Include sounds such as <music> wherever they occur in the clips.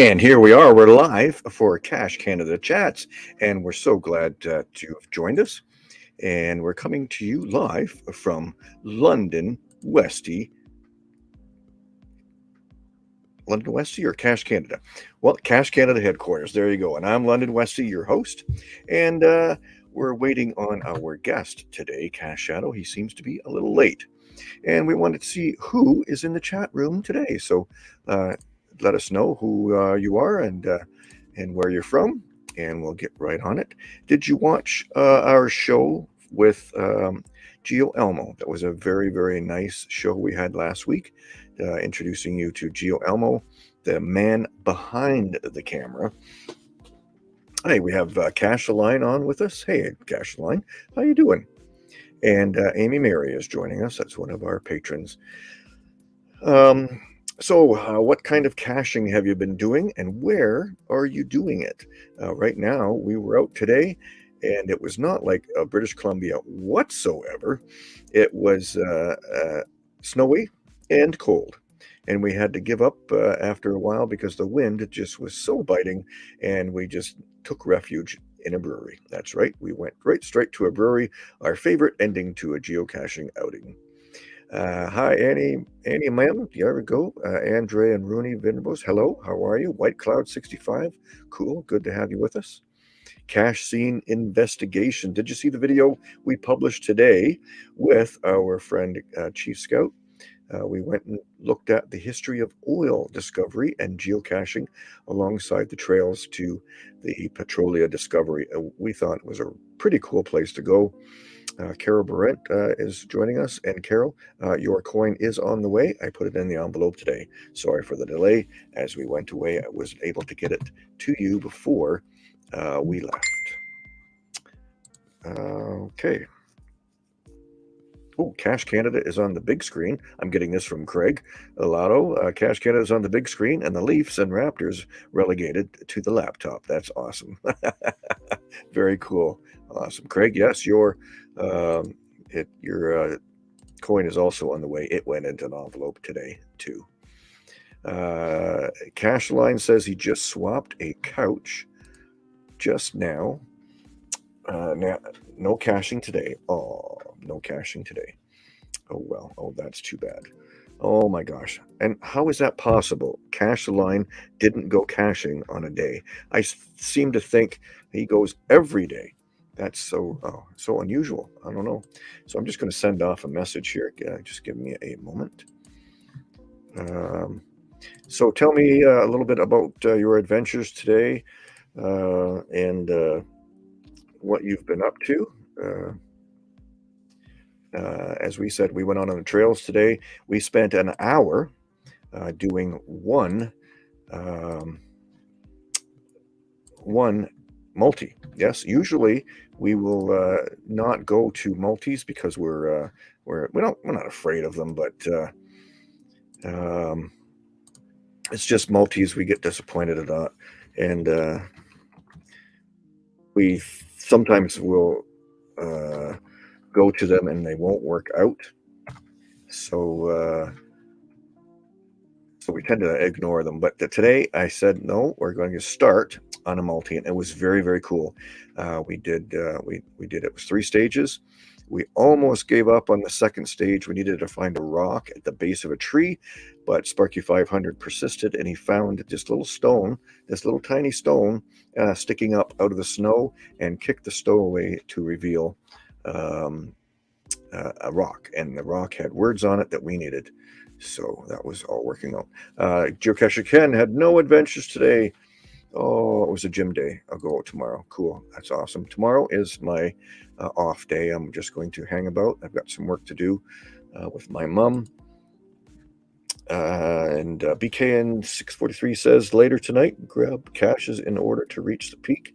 And here we are. We're live for Cache Canada Chats, and we're so glad uh, to have joined us. And we're coming to you live from London, Westy. London Westy or Cache Canada? Well, Cache Canada headquarters. There you go. And I'm London Westy, your host. And uh, we're waiting on our guest today, Cache Shadow. He seems to be a little late. And we wanted to see who is in the chat room today. So uh, let us know who uh, you are and uh, and where you're from, and we'll get right on it. Did you watch uh, our show with um, Gio Elmo? That was a very very nice show we had last week, uh, introducing you to Geo Elmo, the man behind the camera. Hey, we have uh, Cash on with us. Hey, Cash how you doing? And uh, Amy Mary is joining us. That's one of our patrons. Um, so, uh, what kind of caching have you been doing and where are you doing it? Uh, right now, we were out today and it was not like uh, British Columbia whatsoever. It was uh, uh, snowy and cold. And we had to give up uh, after a while because the wind just was so biting and we just took refuge in a brewery. That's right. We went right straight to a brewery, our favorite ending to a geocaching outing. Uh, hi, Annie, Annie Ma'am. There we go. Uh, Andre and Rooney Venables. Hello, how are you? White Cloud 65. Cool. Good to have you with us. Cache scene investigation. Did you see the video we published today with our friend uh, Chief Scout? Uh, we went and looked at the history of oil discovery and geocaching alongside the trails to the Petrolia discovery. We thought it was a pretty cool place to go. Uh, Carol Barrett uh, is joining us. And Carol, uh, your coin is on the way. I put it in the envelope today. Sorry for the delay. As we went away, I was able to get it to you before uh, we left. okay. Oh, Cache Canada is on the big screen. I'm getting this from Craig Alato. Uh, Cache Canada is on the big screen, and the Leafs and Raptors relegated to the laptop. That's awesome. <laughs> Very cool. Awesome, Craig. Yes, your um, it your uh, coin is also on the way. It went into an envelope today too. Uh, Cashline says he just swapped a couch just now. Uh, now, no caching today. Oh, no caching today. Oh well. Oh, that's too bad. Oh my gosh. And how is that possible? Cash line didn't go caching on a day. I seem to think he goes every day. That's so oh, so unusual. I don't know. So I'm just going to send off a message here. Uh, just give me a moment. Um, so tell me uh, a little bit about uh, your adventures today uh, and uh, what you've been up to. Uh, as we said, we went on on the trails today. We spent an hour doing one um, one multi. Yes, usually we will uh, not go to multis because we're uh, we're we don't we're not afraid of them, but uh, um, it's just multis we get disappointed at, and uh, we sometimes will uh, go to them and they won't work out. So uh, so we tend to ignore them. But today I said no, we're going to start on a multi, and it was very very cool. Uh, we did uh, we we did it was three stages. We almost gave up on the second stage. We needed to find a rock at the base of a tree, but Sparky 500 persisted, and he found this little stone, this little tiny stone, uh, sticking up out of the snow, and kicked the stowaway to reveal um, uh, a rock. And the rock had words on it that we needed. So that was all working out. Uh, Geocacher Ken had no adventures today. Oh, it was a gym day. I'll go tomorrow. Cool. That's awesome. Tomorrow is my uh, off day. I'm just going to hang about. I've got some work to do uh, with my mom. Uh, and uh, BKN 643 says later tonight, grab caches in order to reach the peak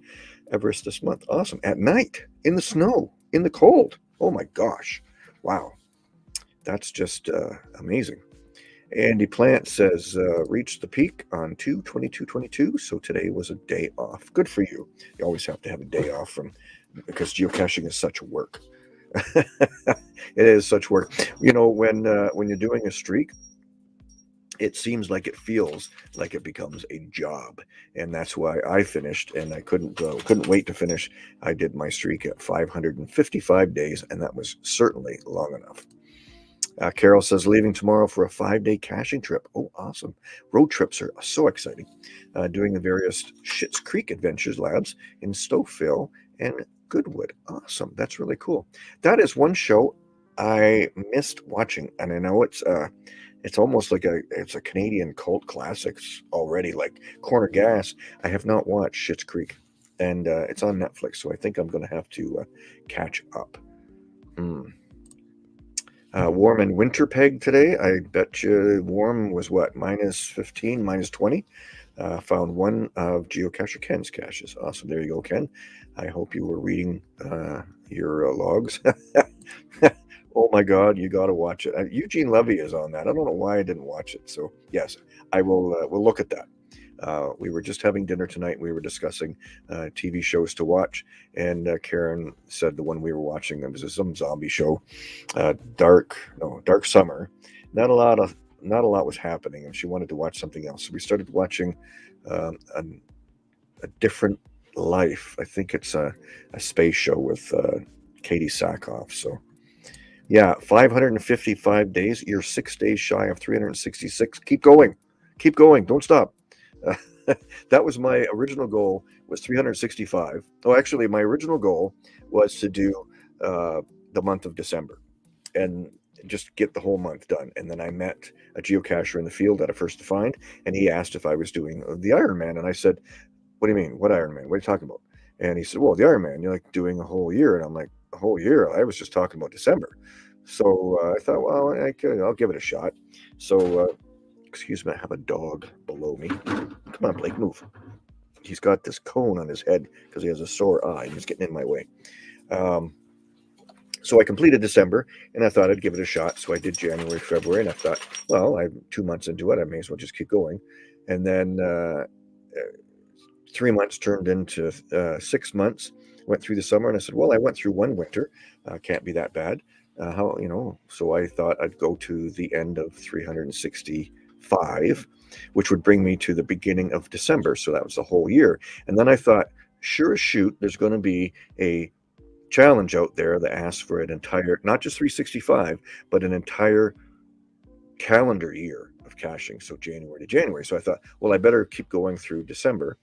Everest this month. Awesome. At night, in the snow, in the cold. Oh my gosh. Wow. That's just uh, amazing. Andy Plant says, uh, reached the peak on 2 22 22. So today was a day off. Good for you. You always have to have a day off from because geocaching is such work. <laughs> it is such work. You know, when uh, when you're doing a streak, it seems like it feels like it becomes a job and that's why i finished and i couldn't uh, couldn't wait to finish i did my streak at 555 days and that was certainly long enough uh, carol says leaving tomorrow for a five day caching trip. Oh awesome. Road trips are so exciting. Uh, doing the various Schitt's creek adventures labs in stouffville and goodwood. Awesome. That's really cool. That is one show i missed watching and i know it's uh it's almost like a it's a Canadian cult classics already, like Corner Gas. I have not watched Schitt's Creek, and uh, it's on Netflix, so I think I'm going to have to uh, catch up. Mm. Uh, warm and Winnipeg today. I bet you warm was what minus 15, minus 20. Uh, found one of geocacher Ken's caches. Awesome. There you go, Ken. I hope you were reading uh, your uh, logs. <laughs> Oh my God, you got to watch it. Uh, Eugene Levy is on that. I don't know why I didn't watch it. So yes, I will. Uh, we'll look at that. Uh, we were just having dinner tonight. We were discussing uh, TV shows to watch, and uh, Karen said the one we were watching it was some zombie show, uh, Dark no Dark Summer. Not a lot of not a lot was happening, and she wanted to watch something else. So we started watching um, a, a, different life. I think it's a, a space show with uh, Katee Sackhoff. So yeah, 555 days. You're six days shy of 366. Keep going. Keep going. Don't stop. Uh, <laughs> that was my original goal was 365. Oh, actually, my original goal was to do uh, the month of December and just get the whole month done. And then I met a geocacher in the field at a first to find, and he asked if I was doing the Ironman. And I said, what do you mean? What Ironman? What are you talking about? And he said, well, the Ironman, you're like doing a whole year. And I'm like, a whole year. I was just talking about December. So uh, I thought, well, I could, I'll give it a shot. So, uh, excuse me, I have a dog below me. Come on, Blake, move. He's got this cone on his head because he has a sore eye. And he's getting in my way. Um, so I completed December, and I thought I'd give it a shot. So I did January, February, and I thought, well, I'm two months into it. I may as well just keep going. And then uh, uh three months turned into uh, six months. Went through the summer, and I said, well, I went through one winter. Uh, can't be that bad. Uh, how you know? So I thought I'd go to the end of 365, which would bring me to the beginning of December. So that was the whole year. And then I thought, sure as shoot, there's going to be a challenge out there that asks for an entire, not just 365, but an entire calendar year of caching. So January to January. So I thought, well, I better keep going through December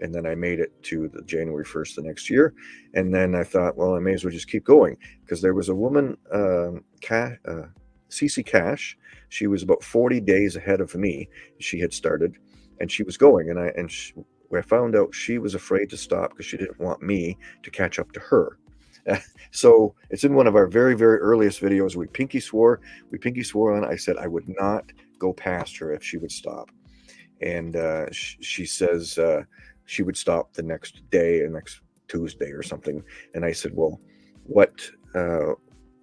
and then I made it to the January 1st the next year. And then I thought, well, I may as well just keep going because there was a woman, um, Ca- uh, CC Cash. She was about 40 days ahead of me. She had started and she was going. And I, and she, I found out she was afraid to stop because she didn't want me to catch up to her. <laughs> so it's in one of our very, very earliest videos. We pinky swore, we pinky swore on. I said I would not go past her if she would stop. And uh, sh- she says, uh, she would stop the next day or next Tuesday or something. And I said, well, what, uh,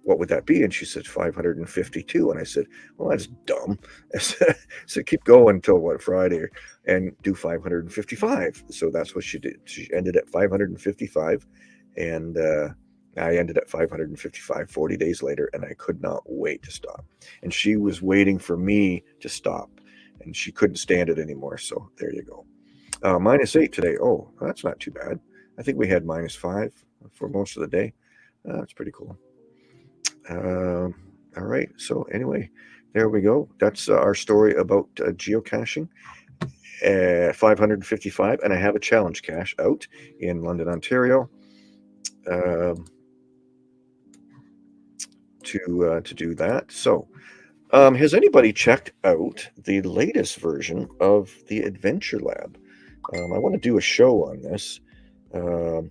what would that be? And she said 552. And I said, well, that's dumb. <laughs> I said, keep going until what Friday and do 555. So that's what she did. She ended at 555 and, uh, I ended at 555 40 days later, and I could not wait to stop. And she was waiting for me to stop, and she couldn't stand it anymore. So there you go. Uh, minus eight today. Oh, that's not too bad. I think we had minus five for most of the day. Uh, that's pretty cool. Um, all right. So anyway, there we go. That's uh, our story about uh, geocaching. Uh, 555, and I have a challenge cache out in London, Ontario, um, to uh, to do that. So, um, has anybody checked out the latest version of the Adventure Lab? Um, I want to do a show on this um,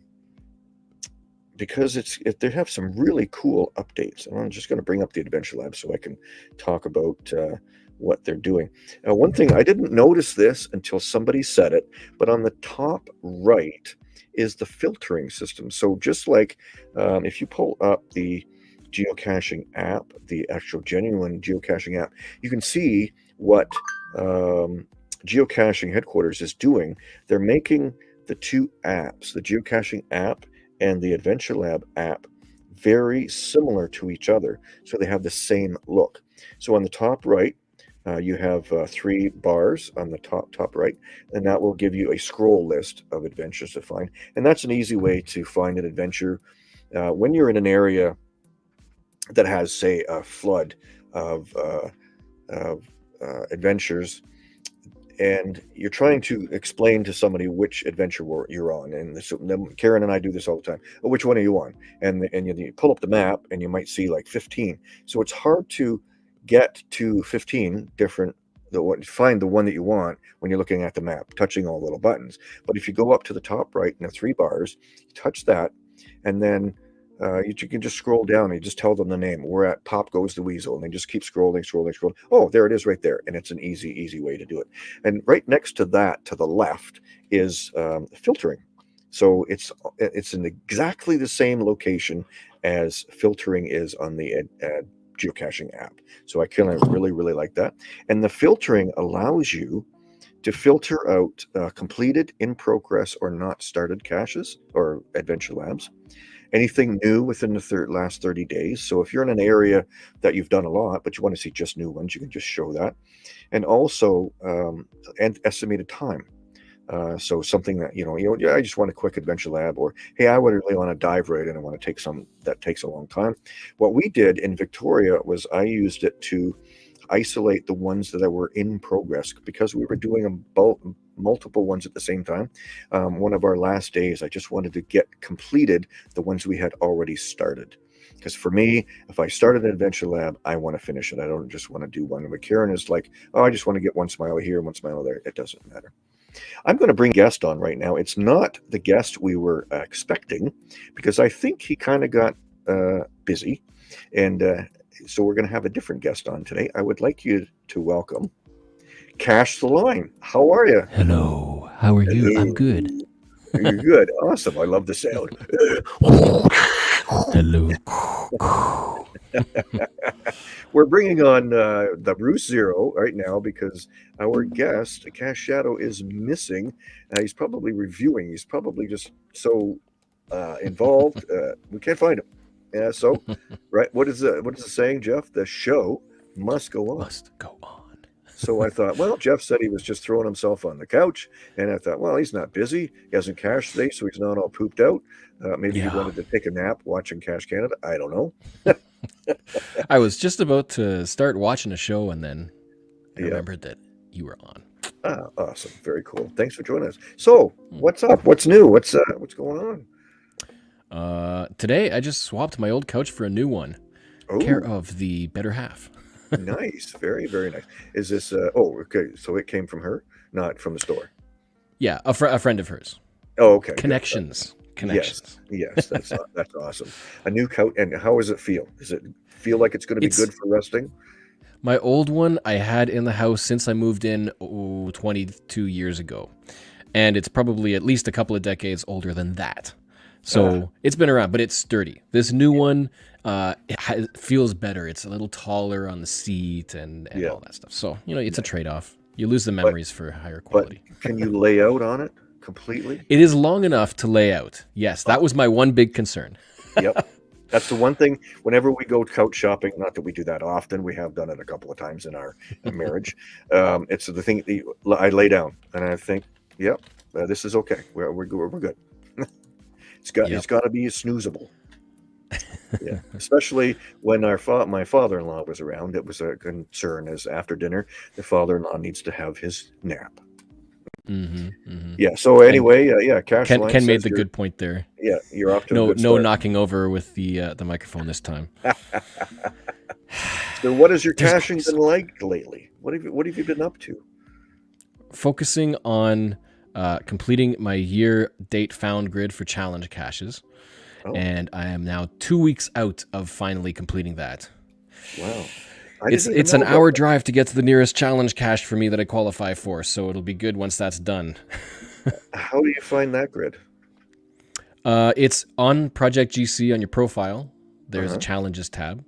because it's it, they have some really cool updates. And I'm just going to bring up the Adventure Lab so I can talk about uh, what they're doing. Now, one thing I didn't notice this until somebody said it, but on the top right is the filtering system. So just like um, if you pull up the geocaching app, the actual genuine geocaching app, you can see what um, geocaching headquarters is doing, they're making the two apps, the geocaching app and the Adventure Lab app, very similar to each other. So they have the same look. So on the top right, uh, you have uh, three bars on the top top right, and that will give you a scroll list of adventures to find. And that's an easy way to find an adventure uh, when you're in an area that has, say, a flood of, uh, of uh, adventures and you're trying to explain to somebody which adventure you're on. And this, Karen and I do this all the time. Oh, which one are you on? And and you, pull up the map and you might see like 15. So it's hard to get to 15 different the what find the one that you want when you're looking at the map, touching all the little buttons. But if you go up to the top right in the three bars, touch that, and then uh, you, you, can just scroll down and you just tell them the name. We're at Pop Goes the Weasel, and they just keep scrolling, scrolling, scrolling. Oh, there it is right there. And it's an easy, easy way to do it. And right next to that, to the left, is um, filtering. So it's it's in exactly the same location as filtering is on the uh, geocaching app. So I kind of really, really like that. And the filtering allows you to filter out uh, completed, in progress, or not started caches or adventure labs anything new within the thir- last 30 days. So if you're in an area that you've done a lot, but you want to see just new ones, you can just show that. And also um, and estimated time. Uh, so something that you know, you know, yeah, I just want a quick adventure lab, or hey, I would really want to dive right in. I want to take some that takes a long time. What we did in Victoria was I used it to isolate the ones that were in progress because we were doing a both multiple ones at the same time. Um, one of our last days, I just wanted to get completed the ones we had already started. Because for me, if I started an adventure lab, I want to finish it. I don't just want to do one. But Karen is like, oh, I just want to get one smile here one smile there. It doesn't matter. I'm going to bring guest on right now. It's not the guest we were uh, expecting because I think he kind of got uh, busy. And uh, so we're going to have a different guest on today. I would like you to welcome Cache the Line. How are you? Hello. How are you? Hello. I'm good. You're good. Awesome. I love the sound. <laughs> Hello. <laughs> We're bringing on uh, the Bruce Zero right now because our guest, Cache Shadow, is missing. Uh, he's probably reviewing. He's probably just so uh, involved. Uh, we can't find him. Yeah. So, <laughs> right. What is the what is the saying, Jeff? The show must go on. Must go on. So I thought, well, Jeff said he was just throwing himself on the couch, and I thought, well, he's not busy. He hasn't cashed today, so he's not all pooped out. Uh, maybe yeah. he wanted to take a nap watching Cache Canada. I don't know. <laughs> I was just about to start watching a show, and then I yeah. remembered that you were on. Ah, awesome, very cool. Thanks for joining us. So, hmm. what's up? What's new? What's uh, what's going on? Uh, today I just swapped my old couch for a new one. Ooh. Care of the better half. Nice, very very nice. Is this? Uh, oh, okay. So it came from her, not from the store. Yeah, a, fr- a friend of hers. Oh, okay. Connections. Connections. Yes, yes, that's <laughs> that's awesome. A new couch, and how does it feel? Does it feel like it's going to be it's, good for resting? My old one I had in the house since I moved in oh, 22 years ago, and it's probably at least a couple of decades older than that. So uh, it's been around, but it's sturdy. This new one uh, has, feels better. It's a little taller on the seat and, and yeah. all that stuff. So you know, it's a trade off. You lose the memories but, for higher quality. can you lay out on it completely? It is long enough to lay out. Yes, that was my one big concern. yep. <laughs> That's the one thing. Whenever we go couch shopping, not that we do that often, we have done it a couple of times in our marriage. <laughs> Um, it's the thing that I lay down and I think, yep, uh, this is okay. We're, we're, we're good. It's got yep. it's got to be snoozable. <laughs> yeah, especially when our fa- my father-in-law was around, it was a concern. As after dinner, the father-in-law needs to have his nap. Mm-hmm, mm-hmm. Yeah. So anyway, uh, yeah, Cash Ken, Ken made the good point there. Yeah, you're off to no no knocking over with the uh, the microphone this time. <laughs> so, what has your <sighs> There's caching been like lately? What have you What have you been up to? Focusing on uh, completing my year date found grid for challenge caches. Oh. And I am now two weeks out of finally completing that. Wow. it's it's an hour that. drive to get to the nearest challenge cache for me that I qualify for, so it'll be good once that's done. <laughs> How do you find that grid? Uh, it's on Project GC on your profile. There's uh-huh. a challenges tab,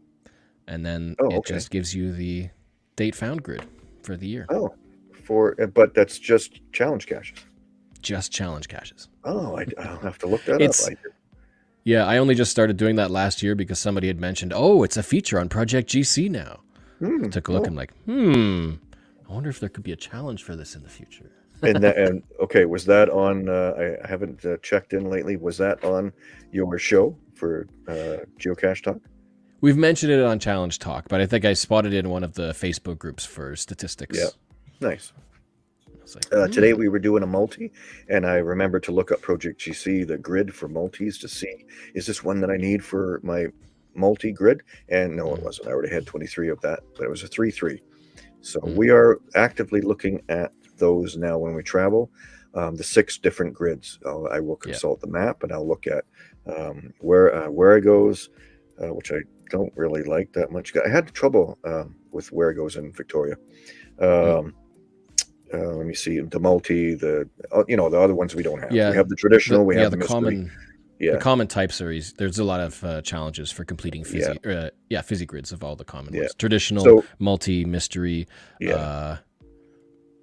and then oh, it okay. just gives you the date found grid for the year. Oh, for but that's just challenge caches just challenge caches. Oh, I, will have to look that it's, up. yeah, I only just started doing that last year because somebody had mentioned, oh, it's a feature on Project GC now. Hmm. Took a look Oh, and like, hmm, I wonder if there could be a challenge for this in the future. and that and okay, was that on? Uh, I, I haven't uh, checked in lately. Was that on your show for uh, Geocache Talk? We've mentioned it on Challenge Talk, but I think I spotted it in one of the Facebook groups for statistics. Yeah. Nice. Like, Uh, hmm. today we were doing a multi, and I remembered to look up Project GC, the grid for multis, to see is this one that I need for my multi grid? And no, it wasn't. I already had 23 of that, but it was a 3 3. So Mhm. we are actively looking at those now when we travel. Um, the six different grids. I'll, I will Yeah. consult the map and I'll look at um, where uh, where it goes, uh, which I don't really like that much. I had trouble um, with where it goes in Victoria. Um, uh, let me see the multi, the uh, you know the other ones we don't have. Yeah, we have the traditional. The- we yeah, have the, the, common Yeah, the common types are easy. There's a lot of uh, challenges for completing fizzy, yeah. Uh, yeah, fizzy grids of all the common Yeah. ones. Traditional, So- multi, mystery, yeah. uh,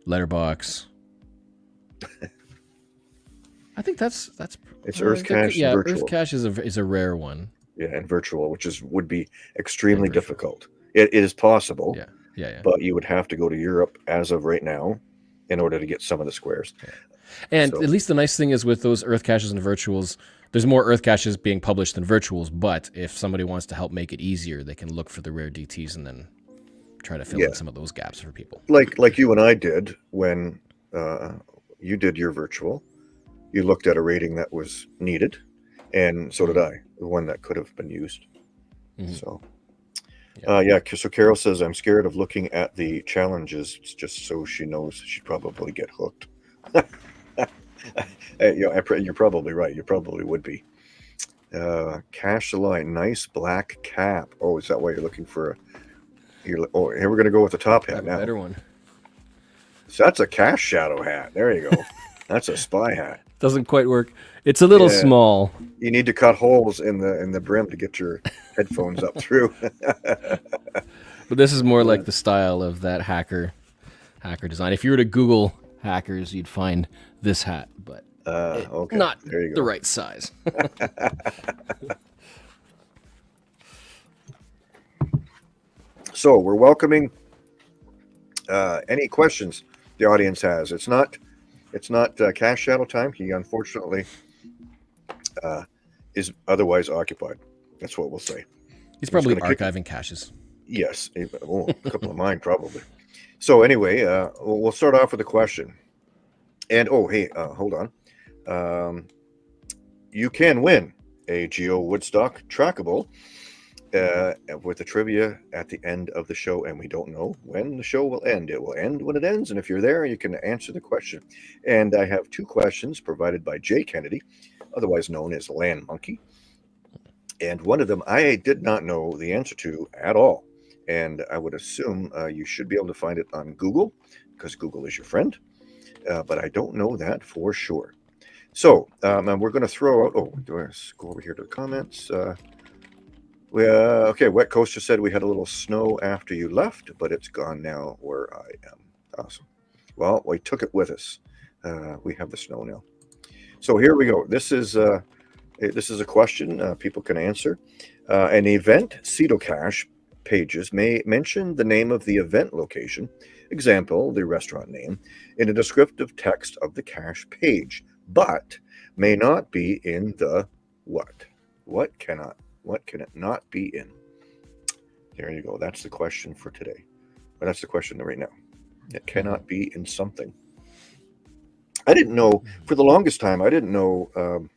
letterbox. <laughs> I think that's that's It's Earth Cache Yeah, Earth. Cache is a is a rare one. yeah, and virtual, which is would be extremely difficult. It, it is possible, Yeah, yeah, yeah. but you would have to go to Europe as of right now in order to get some of the squares. And so- at least the nice thing is with those Earth caches and virtuals, there's more Earth caches being published than virtuals. But if somebody wants to help make it easier, they can look for the rare DTs and then try to fill Yeah. in some of those gaps for people. Like like you and I did when uh, you did your virtual. You looked at a rating that was needed, and so did I. The one that could have been used. Mhm. So, Yeah. uh, yeah. So Carol says, "I'm scared of looking at the challenges just so she knows she'd probably get hooked." <laughs> Yeah, I, you're probably right. You probably would be. Uh, Cache the line, nice black cap. Oh, is that why you're looking for a? You're, oh, here we're gonna go with the top hat now. better one. So that's a cache shadow hat. There you go. <laughs> that's a spy hat. Doesn't quite work. It's a little Yeah. small. You need to cut holes in the in the brim to get your headphones up through. <laughs> But this is more like the style of that hacker hacker design. If you were to Google hackers, you'd find this hat, but Uh, okay, not the right size. <laughs> So we're welcoming uh, any questions the audience has. It's not it's not uh, cache shadow time. He unfortunately uh, is otherwise occupied. That's what we'll say. He's probably kick- archiving caches. Yes, oh, a couple of mine <laughs> probably. So anyway, uh, we'll we'll start off with a question. And oh, hey, uh, hold on. Um, you can win a Geo Woodstock trackable uh, with the trivia at the end of the show, and we don't know when the show will end. It will end when it ends, and if you're there, you can answer the question. And I have two questions provided by Jay Kennedy, otherwise known as Land Monkey. And one of them I did not know the answer to at all and I would assume uh, you should be able to find it on Google because Google is your friend. Uh, but I don't know that for sure. So um, we're going to throw out. Oh, do I go over here to the comments? Uh, we, uh, okay, Wet Coaster said we had a little snow after you left, but it's gone now where I am. Awesome. Well, we took it with us. Uh, we have the snow now. So here we go. This is uh, eh, this is a question uh, people can answer. Uh, an event Cache pages may mention the name of the event location, example, the restaurant name, in a descriptive text of the cache page, but may not be in the what? What cannot? What can it not be in? There you go. That's the question for today. But that's the question right now. It cannot be in something. I didn't know for the longest time. I didn't know um,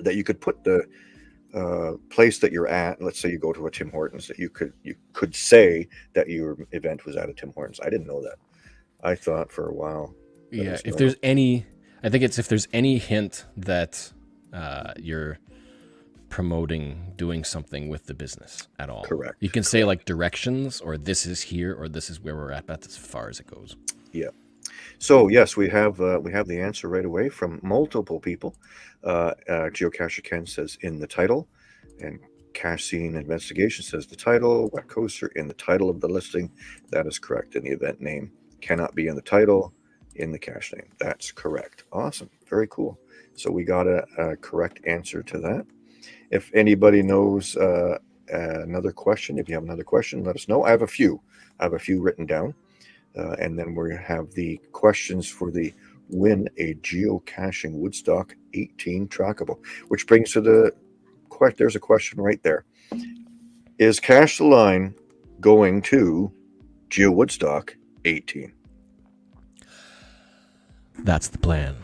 that you could put the uh, place that you're at. Let's say you go to a Tim Hortons, that you could you could say that your event was at a Tim Hortons. I didn't know that. I thought for a while. Yeah, if there's any, I think it's if there's any hint that uh, you're promoting doing something with the business at all. Correct, You can say like directions or this is here or this is where we're at. That's as far as it goes. Yeah. So yes, we have uh, we have the answer right away from multiple people. Uh, uh, Geocacher Ken says in the title, and Cache Scene Investigation says the title. Wet Coaster in the title of the listing. That is correct. And the event name cannot be in the title, in the cache name. That's correct. Awesome. Very cool. So we got a, a correct answer to that. If anybody knows uh, uh, another question. If you have another question, let us know. I have a few. I have a few written down. Uh, and then we have the questions for the win a geocaching Woodstock 18 trackable, which brings to the question. There's a question right there. Is Cache the Line going to Geo Woodstock 18? That's the plan.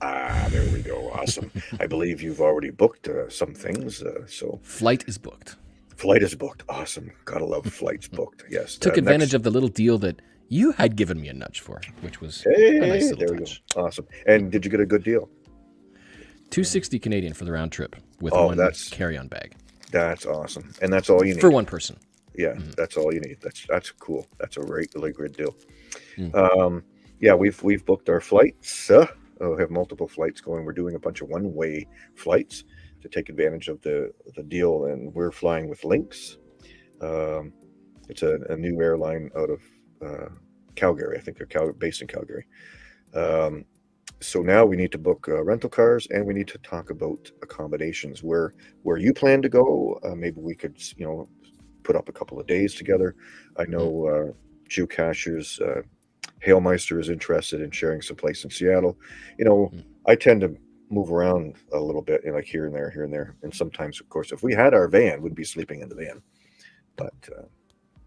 Ah, there we go. Awesome. I believe you've already booked uh, some things. Uh, so Flight is booked. flight is booked. Awesome. Gotta love flights booked. Yes. Took uh, advantage next- of the little deal that you had given me a nudge for, which was Hey, a nice little there we touch. go. Awesome. And did you get a good deal? 260 Canadian for the round trip with Oh, one carry-on bag That's awesome. And that's all you need. for one person. Yeah, Mhm. that's all you need. That's that's cool. That's a really, really good deal. Mm. Um, yeah, we've we've booked our flights. Uh, uh, have multiple flights going. We're doing a bunch of one-way flights to take advantage of the the deal, and we're flying with Lynx. Um, it's a, a new airline out of uh, Calgary. I think they're Cal- based in Calgary. Um, so now we need to book uh, rental cars, and we need to talk about accommodations. Where where you plan to go? Uh, maybe we could, you know, put up a couple of days together. I know uh, geocachers. Uh, Hailmeister is interested in sharing some place in Seattle. You know, Mm. I tend to move around a little bit, you know, like here and there, here and there. And sometimes, of course, if we had our van, we'd be sleeping in the van. But uh,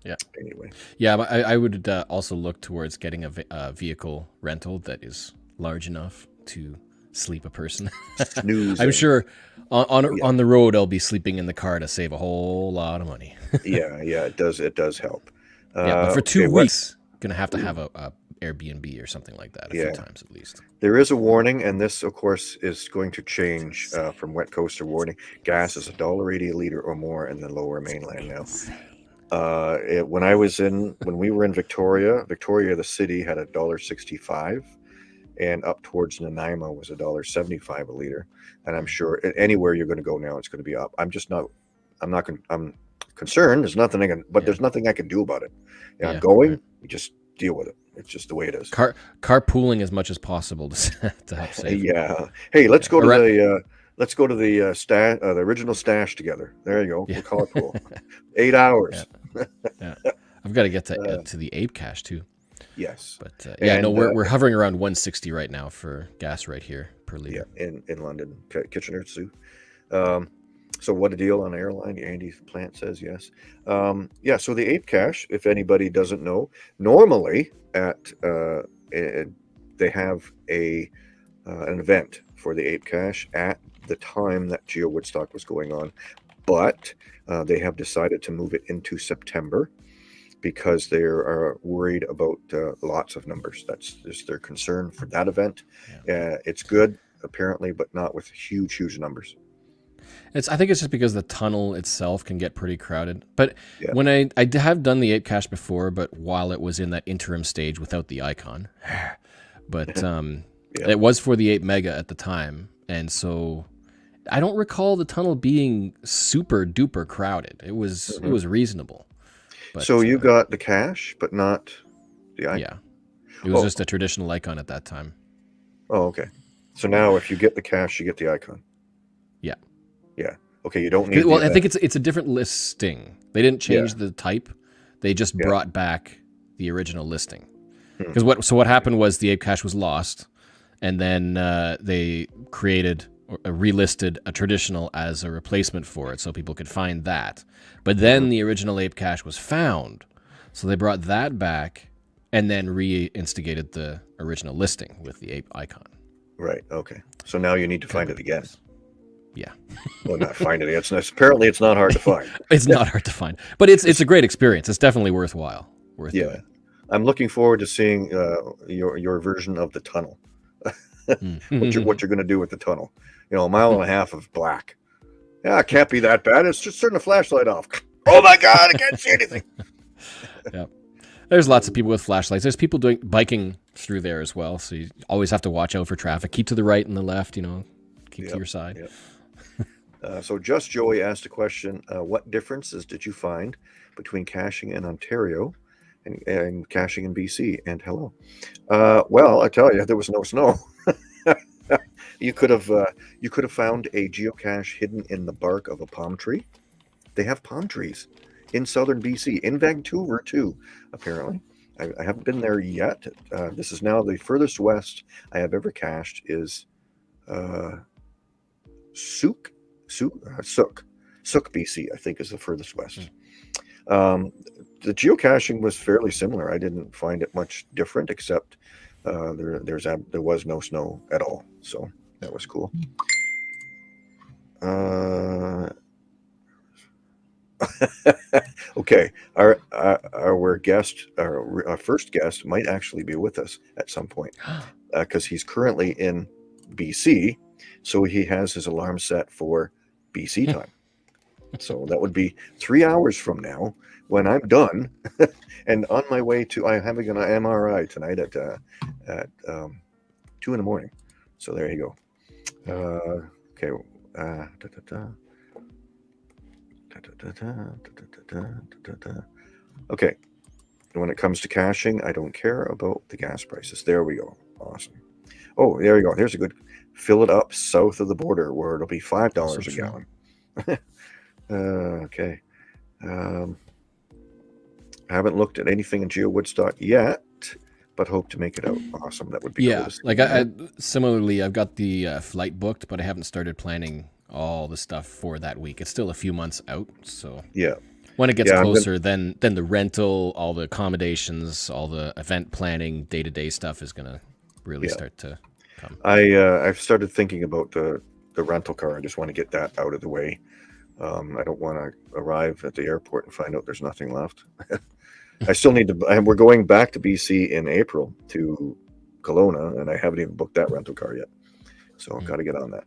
Yeah. anyway, Yeah, but I, I would uh, also look towards getting a, a vehicle rental that is large enough to sleep a person. <laughs> I'm sure on on, Yeah. on the road I'll be sleeping in the car to save a whole lot of money. <laughs> yeah, yeah, it does. It does help. yeah, but Uh, for two okay, what- weeks, gonna have to have a, a Airbnb or something like that a Yeah. few times at least. There is a warning, and this, of course, is going to change uh, from wet coaster warning. Gas is a dollar eighty a liter or more in the lower mainland now. Uh, it, when I was in, when we were in Victoria, Victoria, the city had a dollar sixty-five, and up towards Nanaimo was a dollar seventy-five a liter. And I'm sure anywhere you're going to go now, it's going to be up. I'm just not, I'm not, con- I'm concerned. There's nothing I can, but Yeah. there's nothing I can do about it. Yeah, I'm going. right. You just deal with it. It's just the way it is. Car carpooling as much as possible to, <laughs> to help save. Yeah. Hey, let's go to the uh, let's go to the uh, stash, uh, the original stash together. There you go. Yeah. We'll call it cool. <laughs> Eight hours. <laughs> I've got to get to, uh, Uh, to the Ape Cache too. Yes. But uh, yeah, no, And, we're, uh, we're hovering around 160 right now for gas right here per liter. Yeah. In in London, K- Kitchener Zoo. Um, so what a deal on airline? Andy Plant says yes. Um, yeah. So the Ape Cache, if anybody doesn't know, normally at uh, they have a uh, an event for the Ape Cache at the time that Geo Woodstock was going on, but uh, they have decided to move it into September because they are worried about uh, lots of numbers. That's just their concern for that event. Uh, it's good apparently, but not with huge, huge numbers. It's I think it's just because the tunnel itself can get pretty crowded. But Yeah. when I have done the ape cache before, but while it was in that interim stage without the icon, <sighs> but <laughs> um, Yeah. it was for the ape mega at the time, and so I don't recall the tunnel being super duper crowded. It was Mhm. it was reasonable. But, so you uh, got the cache, but not the icon. yeah, it was Oh. just a traditional icon at that time. Oh, okay. So now if you get the cash, you get the icon. Yeah. Yeah. Okay. You don't need. Well, I think it's it's a different listing. They didn't change the type. They just Yeah. brought back the original listing. Hmm. Because what so what happened was the ape cache was lost, and then uh, they created or uh, relisted a traditional as a replacement for it, so people could find that. But then Mm-hmm. the original ape cache was found, so they brought that back, and then reinstigated the original listing with the ape icon. right. Okay. So now you need to find it again. Yeah. Well, not find it. It's it's apparently it's not hard to find. <laughs> It's not hard to find, but it's it's a great experience. It's definitely worthwhile. Worth Yeah. doing. I'm looking forward to seeing uh, your your version of the tunnel. Mm. <laughs> What you're what you're going to do with the tunnel? You know, a mile and a half of black. Yeah, it can't be that bad. It's just turning the flashlight off. <laughs> Oh my god, I can't see anything. yeah There's lots of people with flashlights. There's people doing biking through there as well. So you always have to watch out for traffic. Keep to the right and the left. You know, keep Yep, to your side. yep. Uh, so just Joey asked a question: uh, What differences did you find between caching in Ontario and, and caching in BC? And hello. Uh, well, I tell you, there was no snow. <laughs> you could have uh, you could have found a geocache hidden in the bark of a palm tree. they have palm trees in southern BC, in Vancouver too, apparently. I, I haven't been there yet. Uh, this is now the furthest west I have ever cached is uh, Sooke, Sooke, uh, Sooke, Sooke, BC. I think is the furthest west. Um, the geocaching was fairly similar. I didn't find it much different, except uh, there there's there was no snow at all, so that was cool. Uh, <laughs> okay, our, our our guest, our, our first guest, might actually be with us at some point <gasps> because he's currently in BC, so he has his alarm set for BC <laughs> time. so that would be three hours from now when I'm done <laughs> and on my way to. I'm having an MRI tonight at uh, at um, two in the morning. So there you go. Uh, okay. Uh, da, da, da. Okay. When it comes to caching, I don't care about the gas prices. There we go. Awesome. Oh, there we go. Here's a good fill it up south of the border where it'll be five dollars a gallon. <laughs> uh, okay. Um, I haven't looked at anything in Geo Woodstock yet, but hope to make it out. Awesome. That would be yeah. Cool like I, I, similarly, I've got the uh, flight booked, but I haven't started planning all the stuff for that week. It's still a few months out, so yeah. When it gets Yeah, closer, then then the rental, all the accommodations, all the event planning, day to day stuff is gonna really Yeah. start to come. I uh, I've started thinking about the the rental car. I just want to get that out of the way. Um, I don't want to arrive at the airport and find out there's nothing left. <laughs> I still need to. And we're going back to BC in April to Kelowna, and I haven't even booked that rental car yet. So I've Hmm. got to get on that.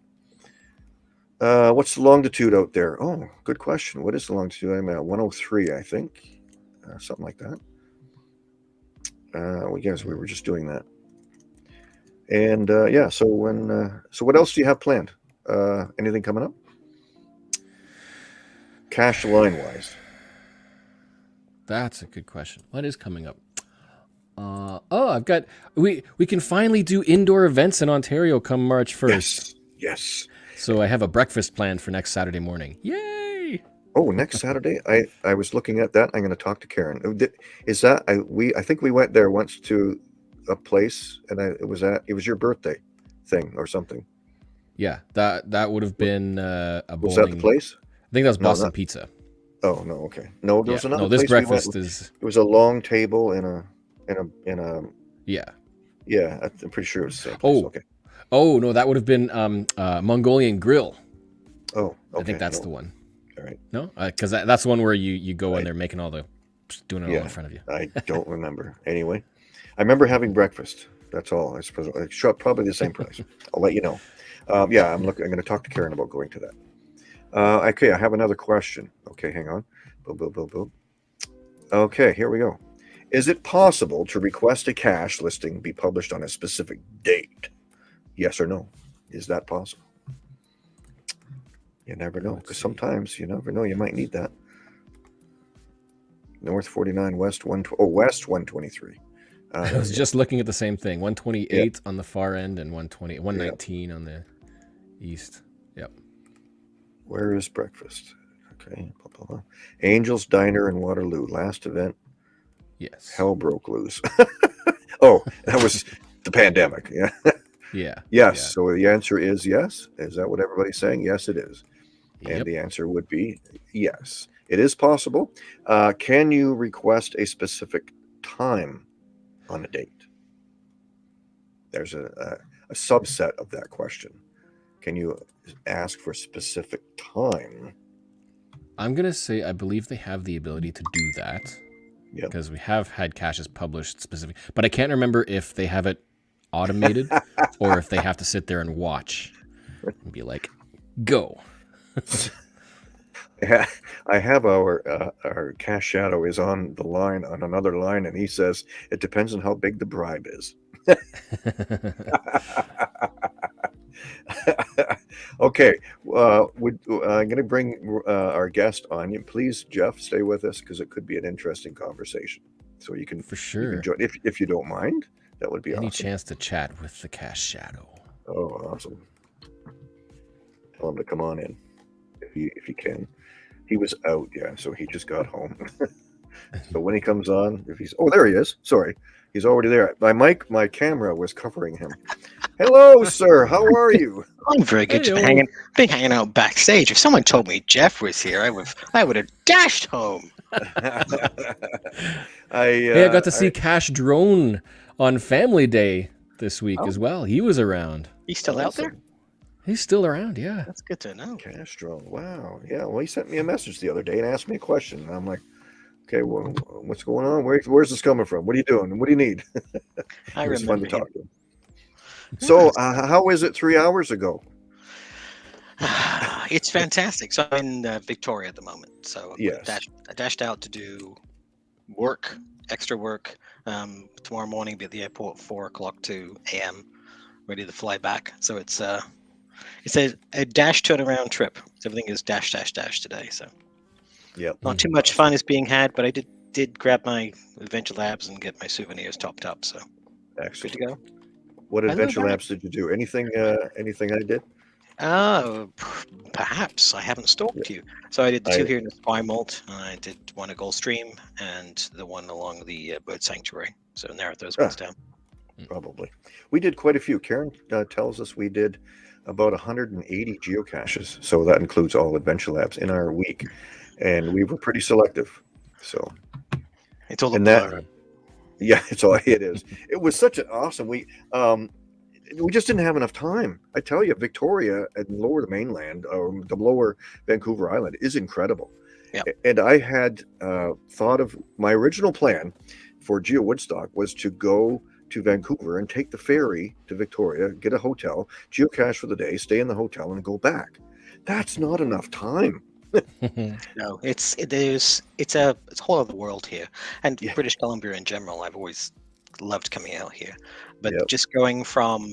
Uh, what's the longitude out there? Oh, good question. What is the longitude? I'm at 103, I think, uh, something like that. Uh, well, yes, we were just doing that. And uh, yeah, so when uh, so what else do you have planned? Uh, anything coming up? Cash line wise. That's a good question. What is coming up? Uh, oh, I've got we we can finally do indoor events in Ontario come March first. Yes. Yes. So I have a breakfast planned for next Saturday morning. Yay! Oh, next Saturday. I I was looking at that. I'm going to talk to Karen. Is that I we I think we went there once to a place and I it was at it was your birthday thing or something. Yeah, that that would have been uh, a Was that the place? I think that was No, Boston not- Pizza. Oh no, okay. No, there Yeah. was another No, this place we breakfast is It was a long table in a in a in a yeah. yeah. I'm pretty sure it was the same place. Oh, okay. Oh no, that would have been um, uh, Mongolian Grill. Oh, okay. I think that's no, the one. All right. No, because that, that's the one where you you go in there making all the doing it all in front of you. I don't <laughs> remember. Anyway, I remember having breakfast. That's all. I suppose it's probably the same price. <laughs> I'll let you know. Um, yeah, I'm looking. I'm going to talk to Karen about going to that. Uh, okay, I have another question. Okay, hang on. Boom, boom, boom, boom. Okay, here we go. Is it possible to request a cash listing be published on a specific date? Yes or no? Is that possible? You never know, because sometimes you never know. You might need that. North 49, West 1, oh, West 123. Uh, I was just looking at the same thing. 128 on the far end and 120, 119 on the east. Yep. Where is breakfast? Okay. Blah, blah, blah. Angels Diner in Waterloo. Last event, Yes. hell broke loose. <laughs> oh, that was the pandemic. Yeah. <laughs> Yeah. <laughs> Yes. Yeah. So the answer is yes. Is that what everybody's saying? Yes, it is. And Yep. the answer would be yes. It is possible. Uh, can you request a specific time on a date? There's a, a, a subset of that question. Can you ask for a specific time? I'm gonna say I believe they have the ability to do that. Yep. Because we have had caches published specific, but I can't remember if they have it automated <laughs> or if they have to sit there and watch and be like, "Go." <laughs> Yeah, I have our uh, our cache shadow is on the line on another line, and he says it depends on how big the bribe is. <laughs> okay, uh, would uh, I'm going to bring uh, our guest on. You please, Jeff, stay with us because it could be an interesting conversation. So you can, For you sure. can join if if you don't mind. That would be Any awesome. chance to chat with the cache shadow? Oh, awesome! Tell him to come on in if you if you can. He was out, yeah. So he just got home. <laughs> so when he comes on, if he's oh there he is. Sorry, he's already there. My mic, my camera was covering him. Hello, sir. How are you? I'm very good. Just been hanging, been hanging out backstage. If someone told me Jeff was here, I would, I would have dashed home. <laughs> I Hey, I uh, got to see Cache Drone on Family Day this week Oh. as well. He was around. He's still out there. He's still around, yeah. That's good to know. Castro. Wow. Yeah. Well, he sent me a message the other day and asked me a question. And I'm like, okay, well, what's going on? Where, where's this coming from? What are you doing? What do you need? <laughs> I it was fun remember. to him. talk to him. So, uh, how is it three hours ago? <sighs> it's fantastic. So I'm in uh, Victoria at the moment. So I dashed, I dashed out to do work, extra work. Um, tomorrow morning, be at the airport four o'clock to a.m. Ready to fly back. So it's uh, it's a, a dash to turnaround trip. So everything is dash dash dash today. So yeah, not too much fun is being had, but I did did grab my Adventure Labs and get my souvenirs topped up. So good to go. What adventure labs did you do? Anything? Uh, anything I did? Oh, perhaps I haven't stalked you. So I did the two I- here in the Spy Malt. and I did one at Goldstream and the one along the uh, Bird Sanctuary. So narrowed those Ah. ones down. Probably. We did quite a few. Karen uh, tells us we did about 180 geocaches. So that includes all adventure labs in our week, and we were pretty selective. So It's all a And that- blur. yeah, <laughs> it's all it is. It was such an awesome week. Um, we just didn't have enough time. I tell you, Victoria and lower the mainland, or the lower Vancouver Island, is incredible. Yep. And I had uh, thought of my original plan for Geo Woodstock was to go to Vancouver and take the ferry to Victoria, get a hotel, geocache for the day, stay in the hotel, and go back. That's not enough time. <laughs> <laughs> No, it's it is it's a it's a whole other world here, and Yeah. British Columbia in general. I've always loved coming out here, but Yep. just going from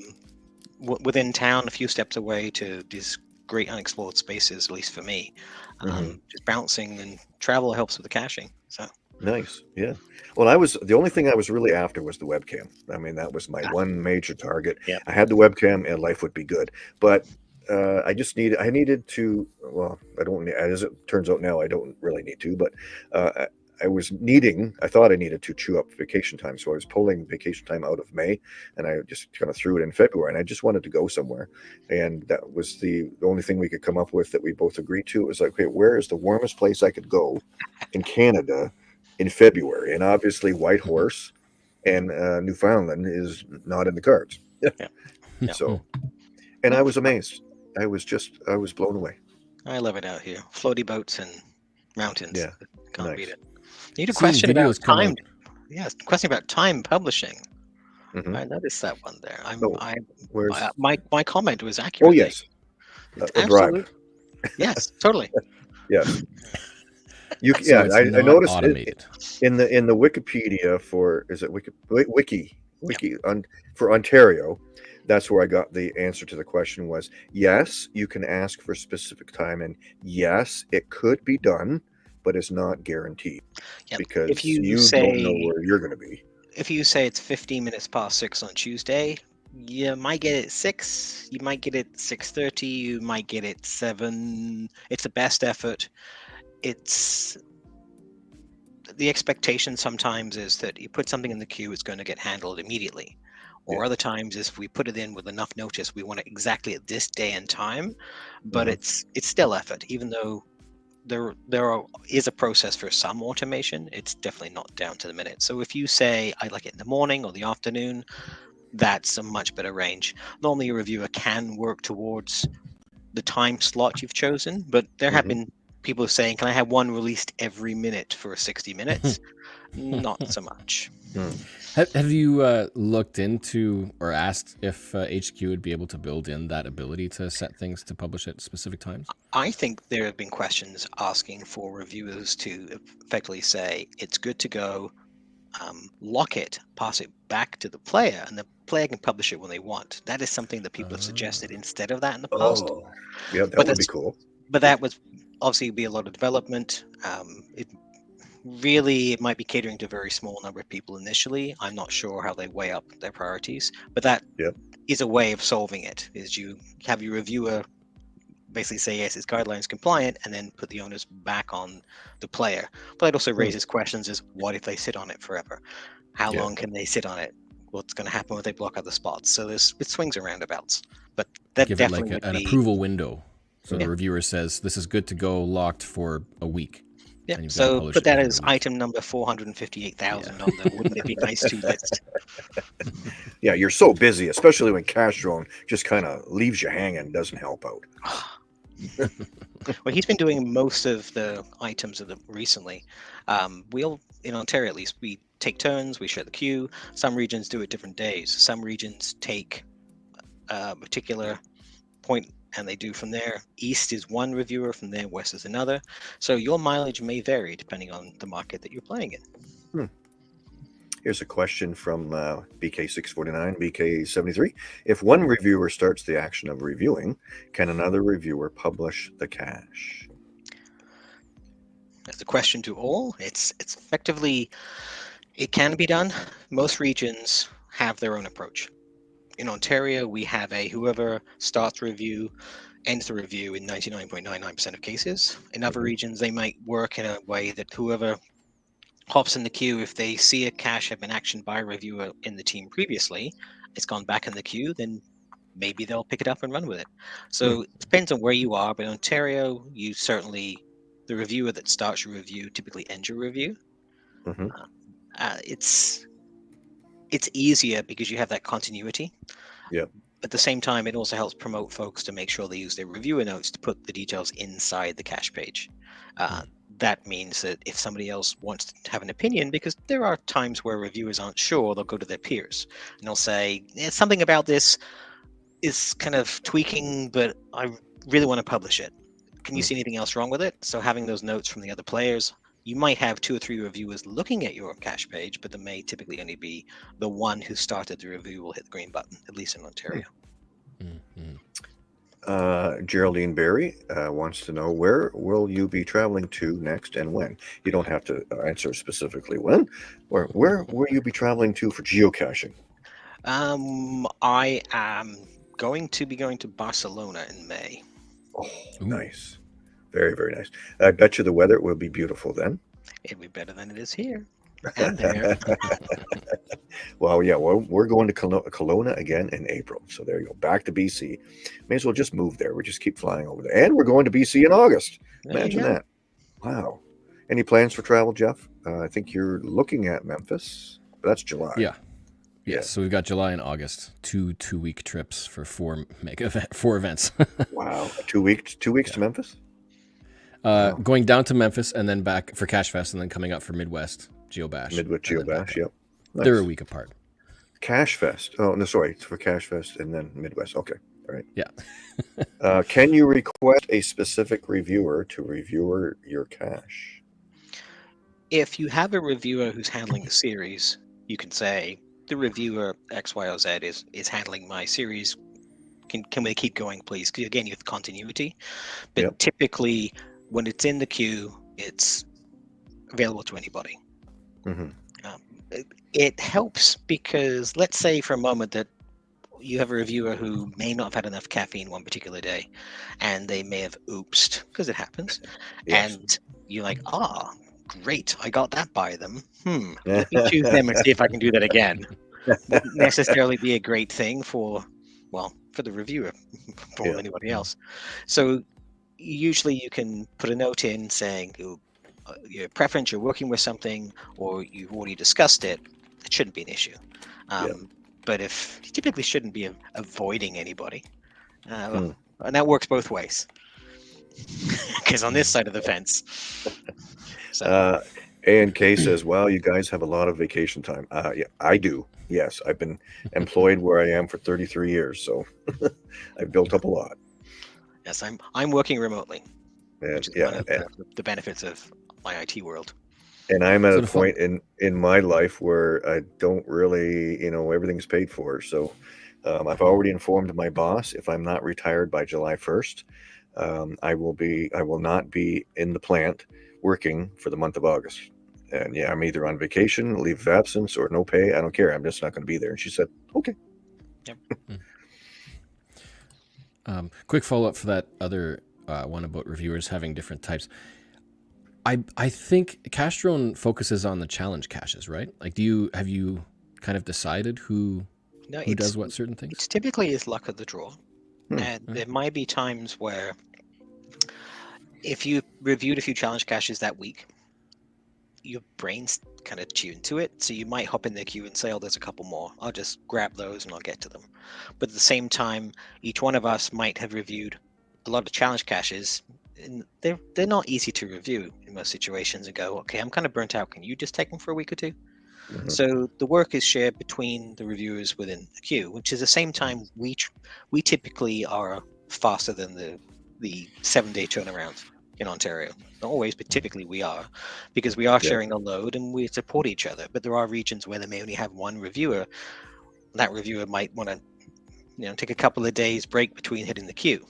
w- within town, a few steps away, to these great unexplored spaces, at least for me, um, Mm-hmm. just bouncing and travel helps with the caching. So Nice. Yeah. Well, I was the only thing I was really after was the webcam. I mean, that was my Ah. one major target. Yeah. I had the webcam and life would be good. But uh, I just needed, I needed to, well, I don't, as it turns out now, I don't really need to, but uh, I, I was needing, I thought I needed to chew up vacation time. So I was pulling vacation time out of May and I just kind of threw it in February and I just wanted to go somewhere. And that was the, the only thing we could come up with that we both agreed to. It was like, okay, where is the warmest place I could go in Canada in February? And obviously, Whitehorse and uh, Newfoundland is not in the cards. Yeah. <laughs> So, and I was amazed. I was just, I was blown away. I love it out here. Floaty boats and mountains. Yeah, Can't nice. beat it. Need a question about time. out. Yes, question about time publishing. Mhm. I noticed that one there. I'm, Oh, I, Where's, I- my my comment was accurate. oh, yes. A, a bribe. Yes, totally. <laughs> Yes. You, <laughs> So yeah, I, I not noticed it, in the in the Wikipedia for is it Wiki Wi- Wiki Wiki on for Ontario. That's where I got the answer to the question was yes, you can ask for specific time, and yes, it could be done, but it's not guaranteed Yep. because If you you don't know say- where you're going to be. If you say it's 15 minutes past six on Tuesday, you might get it six. You might get it 6:30. You might get it seven. It's the best effort. It's the expectation sometimes is that you put something in the queue, it's going to get handled immediately. Or Yeah. other times, is if we put it in with enough notice, we want it exactly at this day and time. But Mhm. it's it's still effort, even though there there are, is a process for some automation. It's definitely not down to the minute. So if you say I like it in the morning or the afternoon, that's a much better range. Normally, a reviewer can work towards the time slot you've chosen, but there have Mhm. been people saying, "Can I have one released every minute for 60 minutes?" <laughs> Not so much. Have, have you uh, looked into or asked if uh, HQ would be able to build in that ability to set things to publish at specific times? I think there have been questions asking for reviewers to effectively say it's good to go, um, lock it, pass it back to the player, and the player can publish it when they want. That is something that people have suggested Ah. instead of that in the past. Oh, yeah, that But would be cool. But that would obviously be a lot of development. Um, it really it might be catering to a very small number of people initially. I'm not sure how they weigh up their priorities, but that is Yep. a way of solving it. Is you have your reviewer basically say yes, it's guidelines compliant, and then put the onus back on the player. But it also Hmm. raises questions: is what if they sit on it forever? How Yeah. long can they sit on it? What's going to happen when they block other spots? So there's it swings and roundabouts. But that Give it definitely like a, an be approval window. So Yeah. the reviewer says this is good to go, locked for a week. yeah. and you've gotta So publish put that as item number four hundred and fifty-eight thousand on the wouldn't it be <laughs> nice to list. <laughs> Yeah, you're so busy, especially when Cache Drone just kind of leaves you hanging, doesn't help out. <sighs> well, he's been doing most of the items of the recently. Um, we'll in Ontario at least we take turns. We share the queue. Some regions do it different days. Some regions take a particular point and they do from there. East is one reviewer, from there west is another. So your mileage may vary depending on the market that you're playing in. Here's a question from uh, BK649, BK73. If one reviewer starts the action of reviewing, can another reviewer publish the cache? That's a question to all. It's it's effectively it can be done. Most regions have their own approach. In Ontario, we have a whoever starts review ends the review in 99.99% of cases. In other Mhm. regions, they might work in a way that whoever hops in the queue, if they see a cache have been actioned by a reviewer in the team previously, it's gone back in the queue, then maybe they'll pick it up and run with it. So it depends on where you are, but in Ontario, you certainly the reviewer that starts your review typically ends your review. Mhm. Uh, it's it's easier because you have that continuity. Yeah. At the same time, it also helps promote folks to make sure they use their reviewer notes to put the details inside the cache page. Uh, that means that if somebody else wants to have an opinion, because there are times where reviewers aren't sure, they'll go to their peers and they'll say, "Eh, something about this is kind of tweaking, but I really want to publish it. Can you Hmm. see anything else wrong with it? So having those notes from the other players, you might have two or three reviewers looking at your cache page, but there may typically only be the one who started the review will hit the green button, at least in Ontario. Mhm. Uh, Geraldine Berry uh, wants to know where will you be traveling to next and when? You don't have to uh, answer specifically when, or where will you be traveling to for geocaching? Um, I am going to be going to Barcelona in May. Oh, Ooh. nice. Very, very nice. I bet you the weather will be beautiful then. It'll be better than it is here. <laughs> And there. <laughs> well, yeah, well, we're going to Kelo- Kelowna again in April. So there you go. Back to BC. May as well just move there. We just keep flying over there. And we're going to BC in August. There Imagine that. Wow. Any plans for travel, Jeff? Uh, I think you're looking at Memphis, but that's July. Yeah. Yeah. Yes. So we've got July and August, two two week trips for four mega <laughs> event, four events. Wow. Two weeks. Two weeks to Memphis. Uh, Wow. going down to Memphis and then back for Cash Fest and then coming up for Midwest Geobash. Midwest and then Geobash. up. Yep. They're a week apart. Cash Fest. Oh no, sorry, it's for Cash Fest and then Midwest. Okay, all right. Yeah. <laughs> uh, can you request a specific reviewer to review your cache? if you have a reviewer who's handling the series, you can say the reviewer X, Y, or Z is is handling my series. Can can we keep going, please? 'Cause again, you have continuity. But Yep. typically, when it's in the queue, it's available to anybody. hmm It, it helps because let's say for a moment that you have a reviewer who may not have had enough caffeine one particular day, and they may have oopsed because it happens Yes. and you're like, ah, great, I got that by them. Hmm, <laughs> let me choose them and see if I can do that again. Wouldn't <laughs> necessarily be a great thing for, well, for the reviewer, <laughs> for Yeah. anybody else. So usually you can put a note in saying uh, your preference, you're working with something, or you've already discussed it. It shouldn't be an issue. Um, But if you typically shouldn't be avoiding anybody, uh, Hmm. and that works both ways. <laughs> Because on this side of the fence, <laughs> so Uh, and Kay says, "Wow, you guys have a lot of vacation time." Uh, yeah, I do. Yes, I've been <laughs> employed where I am for 33 years, so I've built up a lot. Yes, I'm I'm working remotely, And, which is yeah, one of and, the, the benefits of my IT world. and I'm at So a the fun- point in in my life where I don't really, you know, everything's paid for. So um, I've already informed my boss if I'm not retired by July 1st, um, I will be. I will not be in the plant working for the month of August. And yeah, I'm either on vacation, leave of absence, or no pay. I don't care. I'm just not going to be there. And she said, "Okay." Um, quick follow up for that other uh, one about reviewers having different types. I I think Cachedrone focuses on the challenge caches, right? Like, do you have you kind of decided who No, who does what certain things? it's typically is luck of the draw. Hmm. And Hmm. there might be times where if you reviewed a few challenge caches that week, your brain's kind of tuned to it. So you might hop in the queue and say, oh, there's a couple more. I'll just grab those and I'll get to them. But at the same time, each one of us might have reviewed a lot of challenge caches. And they're, they're not easy to review in most situations and go, okay, I'm kind of burnt out. Can you just take them for a week or two? Mhm. So the work is shared between the reviewers within the queue, which is the same time we tr- we typically are faster than the the seven day turnaround in Ontario. Not always, but typically we are, because we are Yeah. sharing a load and we support each other. But there are regions where they may only have one reviewer. That reviewer might want to, you know, take a couple of days break between hitting the queue.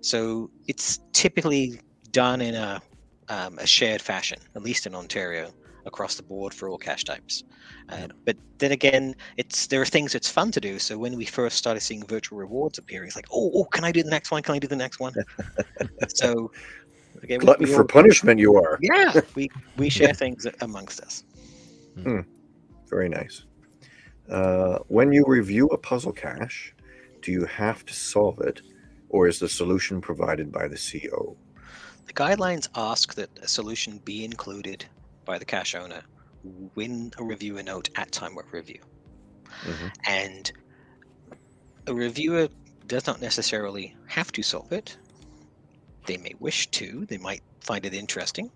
So it's typically done in a um, a shared fashion, at least in Ontario, across the board for all cache types. Uh, But then again, it's there are things that's fun to do. So when we first started seeing virtual rewards appear, it's like, oh, oh, can I do the next one? Can I do the next one? <laughs> so again, Glutton we for punishment, you are. yeah, we we <laughs> share things amongst us. Very nice. Uh, when you review a puzzle cache, do you have to solve it, or is the solution provided by the CO? The guidelines ask that a solution be included by the cache owner when a reviewer note at time of review. Mhm. And a reviewer does not necessarily have to solve it. They may wish to. They might find it interesting,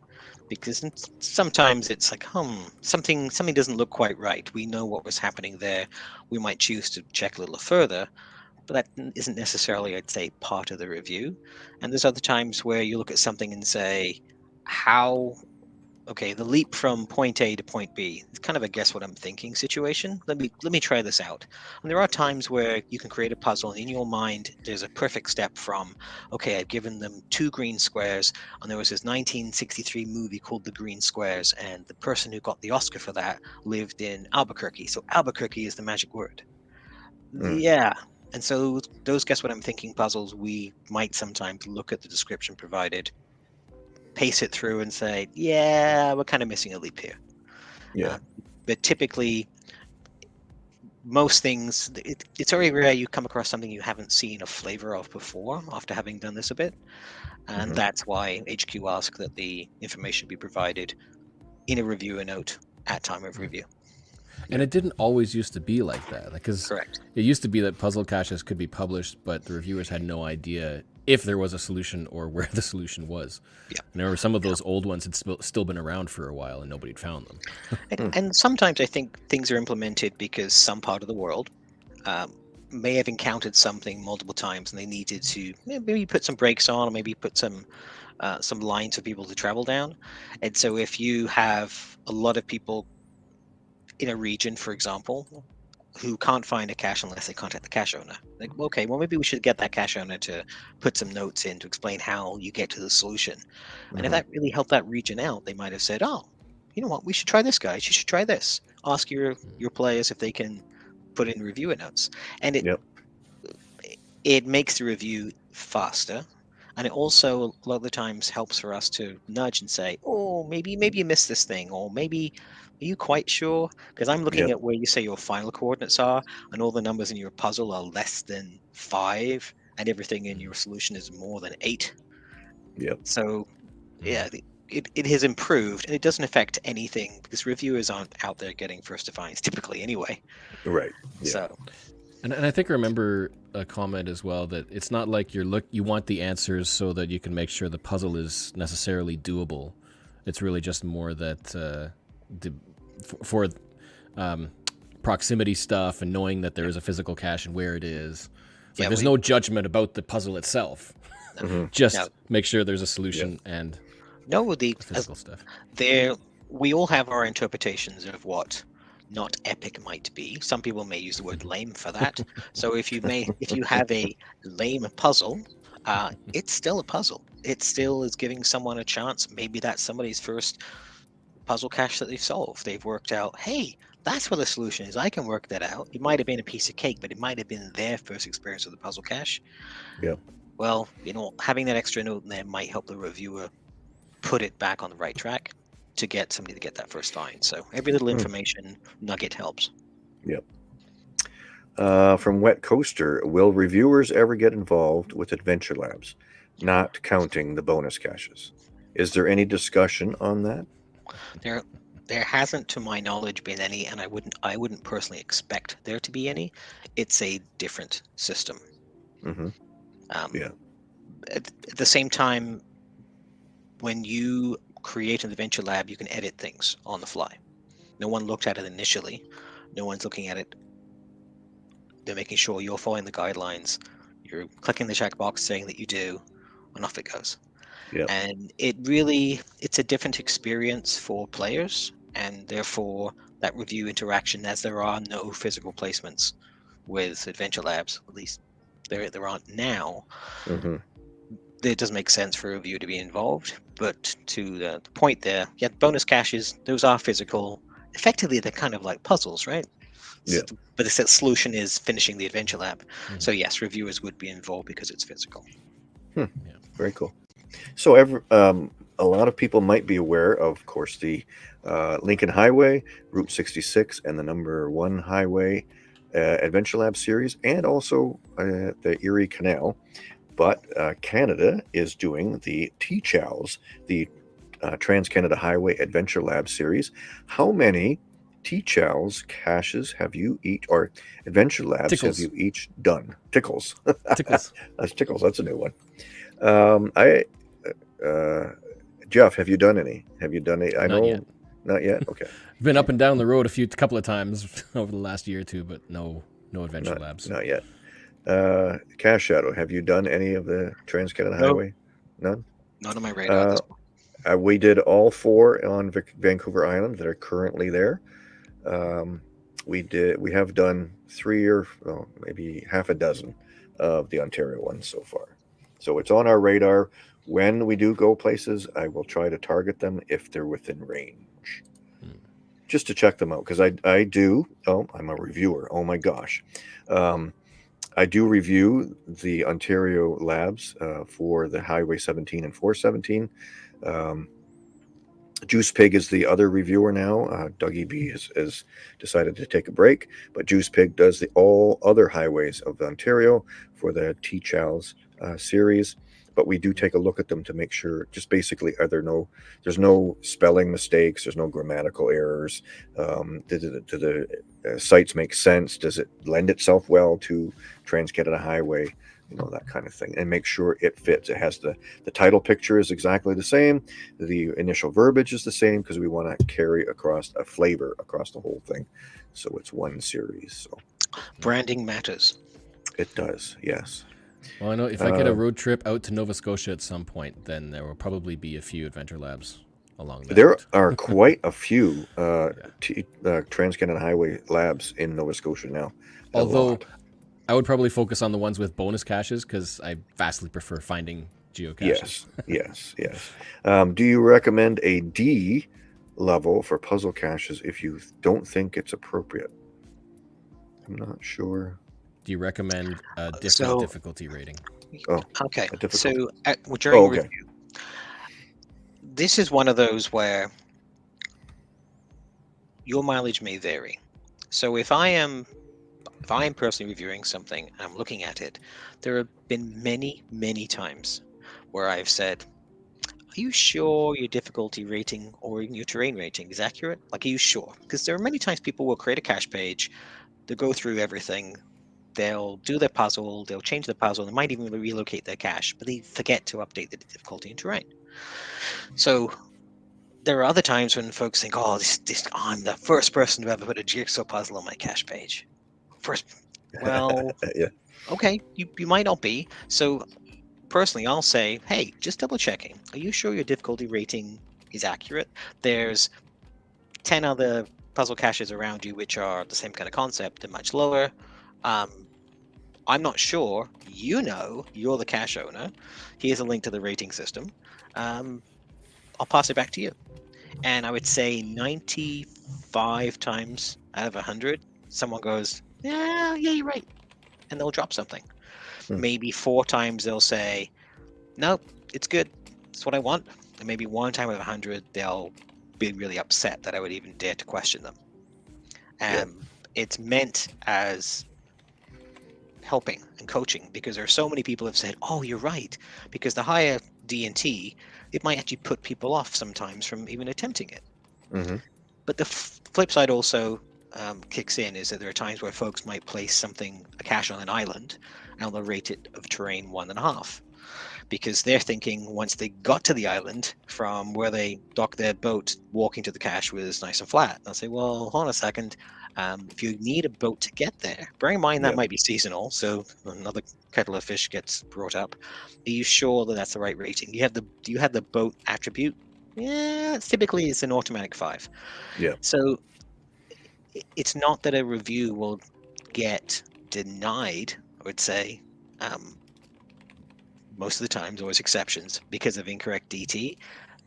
because sometimes it's like, hmm, something something doesn't look quite right. We know what was happening there. We might choose to check a little further, but that isn't necessarily, I'd say, part of the review. And there's other times where you look at something and say, how okay, the leap from point A to point B. It's kind of a guess what I'm thinking situation. Let me let me try this out. And there are times where you can create a puzzle and in your mind there's a perfect step from, okay, I've given them two green squares, and there was this 1963 movie called The Green Squares, and the person who got the Oscar for that lived in Albuquerque. So Albuquerque is the magic word. Mm. Yeah. And so those guess what I'm thinking puzzles, we might sometimes look at the description provided, pace it through and say, yeah, we're kind of missing a leap here. Yeah. But typically, most things, it, it's very rare you come across something you haven't seen a flavor of before after having done this a bit. And Mhm. that's why HQ asked that the information be provided in a reviewer note at time of review. And it didn't always used to be like that. Like, Because Correct. it used to be that puzzle caches could be published, but the reviewers had no idea if there was a solution or <laughs> where the solution was. Yeah. And I remember some of those old ones had still still been around for a while and nobody had found them. <laughs> And, and sometimes I think things are implemented because some part of the world um, may have encountered something multiple times and they needed to maybe put some brakes on or maybe put some uh, some lines for people to travel down. And so if you have a lot of people in a region, for example, who can't find a cache unless they contact the cache owner, like okay, well maybe we should get that cache owner to put some notes in to explain how you get to the solution. And if Mhm. that really helped that region out, they might have said, "Oh, you know what? We should try this, guys. You should try this. Ask your your players if they can put in reviewer notes." And it Yep. it makes the review faster, and it also a lot of the times helps for us to nudge and say, "Oh, maybe maybe you missed this thing, or maybe." Are you quite sure? Because I'm looking Yep. at where you say your final coordinates are, and all the numbers in your puzzle are less than five, and everything in your solution is more than eight. Yep. So, yeah, the- it, it has improved, and it doesn't affect anything because reviewers aren't out there getting first defines typically anyway. Right. Yeah. So, And, and I think I remember a comment as well that it's not like you're look you want the answers so that you can make sure the puzzle is necessarily doable. It's really just more that uh, the, for, for um, proximity stuff and knowing that there is a physical cache and where it is. It's like Yeah, there's we- no judgment about the puzzle itself. Mhm. <laughs> <laughs> Just No. make sure there's a solution and no, the as physical stuff. there we all have our interpretations of what not epic might be. Some people may use the word lame for <laughs> that. so if you may if you have a lame puzzle, uh, it's still a puzzle. It still is giving someone a chance. Maybe that's somebody's first puzzle cache that they've solved. They've worked out, hey, that's what the solution is. I can work that out. It might have been a piece of cake, but it might have been their first experience with the puzzle cache. Yeah. Well, you know, having that extra note in there might help the reviewer put it back on the right track to get somebody to get that first find. So every little Hmm. information nugget helps. Uh, from Wet Coaster, will reviewers ever get involved with Adventure Labs, not counting the bonus caches? Is there any discussion on that? There, there hasn't, to my knowledge, been any, and I wouldn't, I wouldn't personally expect there to be any. It's a different system. hmm Um, Yeah. At, at the same time, when you create an adventure lab, you can edit things on the fly. No one looked at it initially. No one's looking at it. They're making sure you're following the guidelines. You're clicking the checkbox saying that you do, and off it goes. Yep. And it really, it's a different experience for players, and therefore that review interaction, as there are no physical placements with Adventure Labs, at least there there aren't now hmm it does make sense for a review to be involved. But to the, the point there, yeah, bonus caches, those are physical. Effectively, they're kind of like puzzles, right? Yeah. S- But the solution is finishing the adventure lab. Mhm. So yes, reviewers would be involved because it's physical. Yeah. Very cool. So, every, um, a lot of people might be aware of, of course, the uh, Lincoln Highway, Route 66, and the number one highway uh, Adventure Lab series, and also uh, the Erie Canal. But uh, Canada is doing the T-Chows, the uh, Trans Canada Highway Adventure Lab series. How many T-Chows caches have you each, or Adventure Labs Tickles. have you each done? Tickles. <laughs> Tickles. That's Tickles. That's a new one. Um, I, uh, Jeff, have you done any? Have you done any? I Not know, yet. not yet. <laughs> Okay, Been up and down the road a few couple of times <laughs> over the last year or two, but no no adventure not, labs. not yet. Uh, Cache Shadow, have you done any of the Trans Canada Nope. Highway? None. None on my radar. at this Uh, point. We did all four on Vic- Vancouver Island that are currently there. Um, we did. We have done three or well, maybe half a dozen of the Ontario ones so far. So it's on our radar. When we do go places, I will try to target them if they're within range, Hmm. just to check them out. Because I I do. Oh, I'm a reviewer. Oh my gosh. Um, I do review the Ontario labs uh, for the Highway 17 and 417. Um, Juice Pig is the other reviewer now. Uh, Dougie B has, has decided to take a break, but Juice Pig does the all other highways of Ontario for the T Chows uh, series. But we do take a look at them to make sure, just basically, are there no, there's no spelling mistakes, there's no grammatical errors. Um, do the, do the uh, sites make sense? Does it lend itself well to Trans Canada Highway? You know that kind of thing, and make sure it fits. It has the the title picture is exactly the same the initial verbiage is the same because we want to carry across a flavor across the whole thing so it's one series so Branding matters. it does yes Well, I know if I get a Uh, road trip out to Nova Scotia at some point, then there will probably be a few adventure labs along that. there are <laughs> quite a few uh, Yeah. T, uh, trans-canada highway labs in nova scotia now Although. I would probably focus on the ones with bonus caches because I vastly prefer finding geocaches. yes yes yes um, do you recommend a d level for puzzle caches if you don't think it's appropriate i'm not sure Do you recommend a uh, different so- difficulty rating? Oh, oh, okay. So at, uh, well, during Oh, okay. review, this is one of those where your mileage may vary. So if I am if I am personally reviewing something and I'm looking at it, there have been many, many times where I've said, Are you sure your difficulty rating or even your terrain rating is accurate? Like, are you sure? Because there are many times people will create a cache page, they'll go through everything, they'll do their puzzle, they'll change the puzzle, they might even relocate their cache, but they forget to update the difficulty and terrain. So there are other times when folks think, "Oh, this, this I'm the first person to ever put a jigsaw puzzle on my cache page." First, well, <laughs> yeah okay, you, you might not be. So personally, I'll say, hey, just double checking. Are you sure your difficulty rating is accurate? There's 10 other puzzle caches around you which are the same kind of concept and much lower. Um, I'm not sure. You know, you're the cache owner. Here's a link to the rating system. Um, I'll pass it back to you. And I would say 95 times out of 100, someone goes, yeah, yeah, you're right. And they'll drop something. Hmm. Maybe four times they'll say, nope, it's good. It's what I want. And maybe one time out of 100, they'll be really upset that I would even dare to question them. Yeah. Um, It's meant as helping and coaching because there are so many people have said, "Oh, you're right," because the higher D and T, it might actually put people off sometimes from even attempting it. hmm But the f- flip side also um, kicks in is that there are times where folks might place something a cache on an island and they'll rate it of terrain one and a half because they're thinking once they got to the island from where they docked their boat walking to the cache was nice and flat. They'll say well hold on a second um, if you need a boat to get there bear in mind that Yeah. might be seasonal so another kettle of fish gets brought up are you sure that that's the right rating you have the do you have the boat attribute yeah it's typically it's an automatic five Yeah. so it's not that a review will get denied i would say um, most of the times always exceptions because of incorrect dt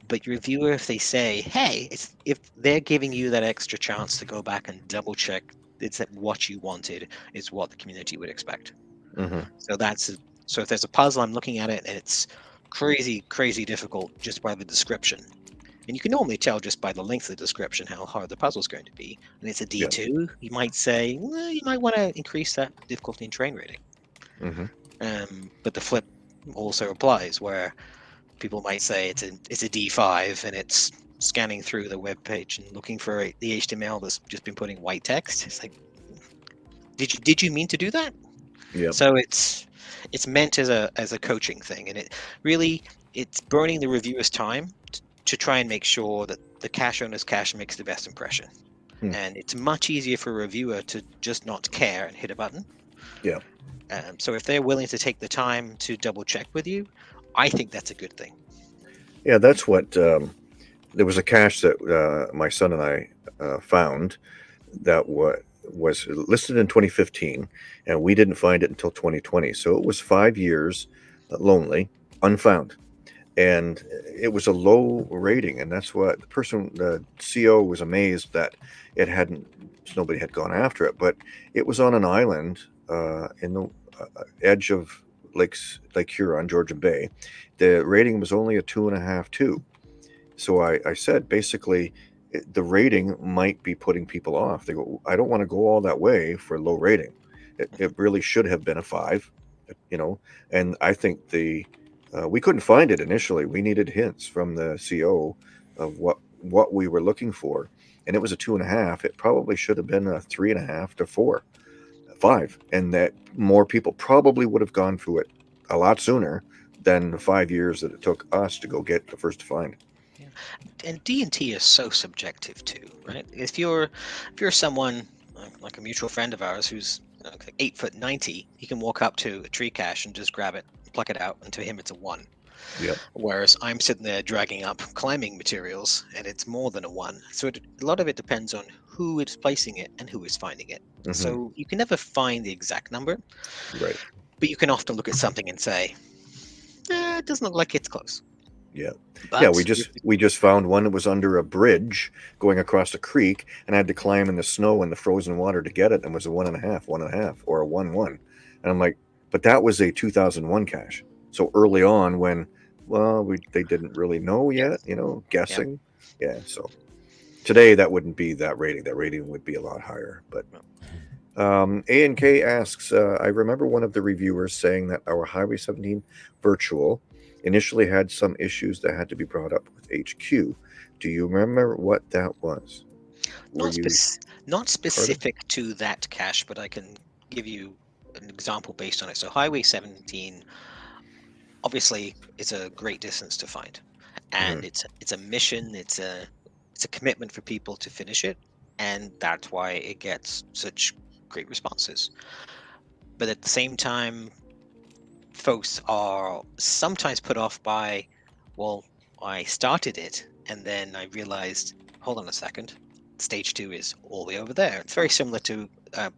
but your viewer, if they say hey it's, if they're giving you that extra chance to go back and double check it's that what you wanted is what the community would expect hmm so that's so if there's a puzzle, I'm looking at it and it's crazy, crazy difficult just by the description. And you can normally tell just by the length of the description how hard the puzzle's going to be. And it's a Yeah. D2, you might say, well, you might want to increase that difficulty in train rating. hmm Um, but the flip also applies where people might say it's a it's a D5 and it's scanning through the web page and looking for a, the HTML that's just been putting white text. It's like, did you did you mean to do that? Yep. So it's it's meant as a as a coaching thing, and it really it's burning the reviewer's time t- to try and make sure that the cache owner's cache makes the best impression. Hmm. And it's much easier for a reviewer to just not care and hit a button. Yeah. Um, so if they're willing to take the time to double check with you, I think that's a good thing. Yeah, that's what. Um, there was a cache that uh, my son and I uh, found that wa- was listed in 2015, and we didn't find it until 2020. So it was five years uh, lonely, unfound, and it was a low rating. And that's what the person, the CO, was amazed that it hadn't. Nobody had gone after it, but it was on an island uh, in the uh, edge of Lakes Lake Huron, Georgia Bay. The rating was only a two and a half, two. So I, I said basically the rating might be putting people off. They go, I don't want to go all that way for low rating. It, it really should have been a five, you know. And I think the uh, we couldn't find it initially. We needed hints from the CO of what what we were looking for, and it was a two and a half. It probably should have been a three and a half to four, five, and that more people probably would have gone through it a lot sooner than the five years that it took us to go get the first to find. and D and T is so subjective too, right? If you're if you're someone like- a mutual friend of ours who's eight foot ninety, he can walk up to a tree cache and just grab it, pluck it out, and to him it's a one. Yep. Whereas I'm sitting there dragging up climbing materials, and it's more than a one. So it, a lot of it depends on who is placing it and who is finding it. Mhm. So you can never find the exact number, right. but you can often look at something and say, eh, "It doesn't look like it's close." Yeah. yeah, we just we just found one that was under a bridge going across a creek, and I had to climb in the snow and the frozen water to get it, and it was a one and a half, one and a half, or a one one, and I'm like, but that was a 2001 cache, so early on when, well, we they didn't really know yet, you know, guessing, yeah. So today that wouldn't be that rating. That rating would be a lot higher, but. Um, A and K asks, uh, I remember one of the reviewers saying that our Highway 17 virtual initially had some issues that had to be brought up with HQ. Do you remember what that was? Not, spec- not specific to that cache, but I can give you an example based on it. So Highway 17 obviously it's a great distance to find. And it's it's a mission, it's a it's a commitment for people to finish it, and that's why it gets such great responses. But at the same time, folks are sometimes put off by, well, I started it and then I realized, hold on a second, stage two is all the way over there. It's very similar to uh,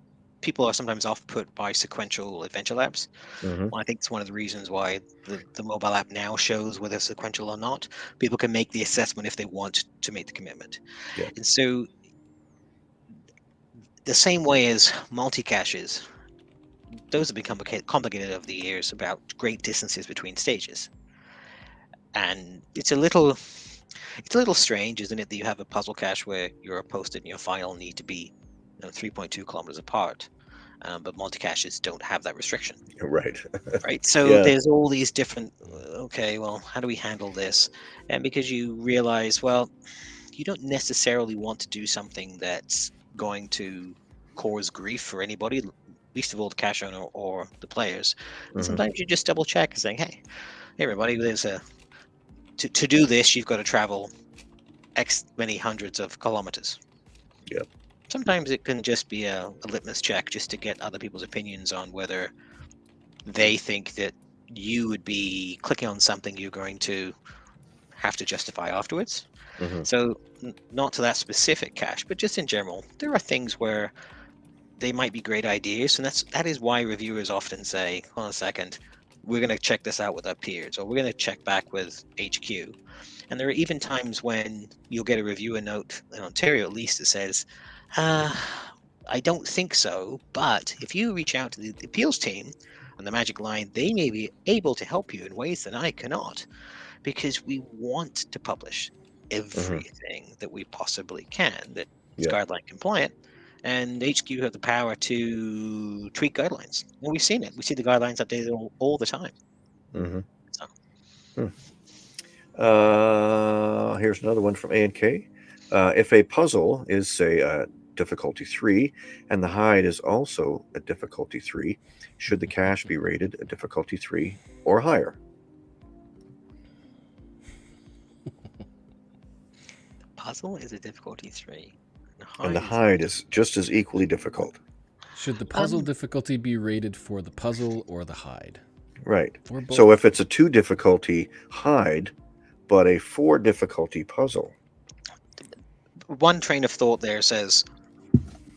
people are sometimes off put by sequential adventure labs. Mhm. I think it's one of the reasons why the, the mobile app now shows whether sequential or not. People can make the assessment if they want to make the commitment. Yeah. And so the same way as multi-caches, those have become complicated over the years about great distances between stages. And it's a little it's a little strange, isn't it, that you have a puzzle cache where your post-it and your file need to be you know, 3.2 kilometers apart, um, but multi-caches don't have that restriction, <laughs> Right. <laughs> right? So Yeah. there's all these different. uh, Okay, well, how do we handle this? And because you realize, well, you don't necessarily want to do something that's going to cause grief for anybody, least of all the cache owner or the players. Mhm. Sometimes you just double check and saying, "Hey, hey, everybody, there's a to, to do this, you've got to travel X many hundreds of kilometers." Yep. Sometimes it can just be a, a litmus check just to get other people's opinions on whether they think that you would be clicking on something you're going to have to justify afterwards. Mhm. So, n- not to that specific cache, but just in general, there are things where they might be great ideas, and that's that is why reviewers often say, "Hold on a second, we're going to check this out with our peers, or we're going to check back with HQ." And there are even times when you'll get a reviewer note in Ontario, at least, that says, uh, "I don't think so, but if you reach out to the, the appeals team on the Magic Line, they may be able to help you in ways that I cannot." Because we want to publish everything that we possibly can that is Yeah. guideline compliant. And HQ have the power to tweak guidelines. And we've seen it. We see the guidelines updated all, all the time. Mhm. So. Hmm. Uh, here's another one from A and K. Uh, if a puzzle is, say, a difficulty three, and the hide is also a difficulty three, should the cache be rated a difficulty three or higher? The puzzle is a difficulty three. And the is- hide is just as equally difficult. Should the puzzle Um, difficulty be rated for the puzzle or the hide? Right. So if it's a two difficulty hide, but a four difficulty puzzle, one train of thought there says,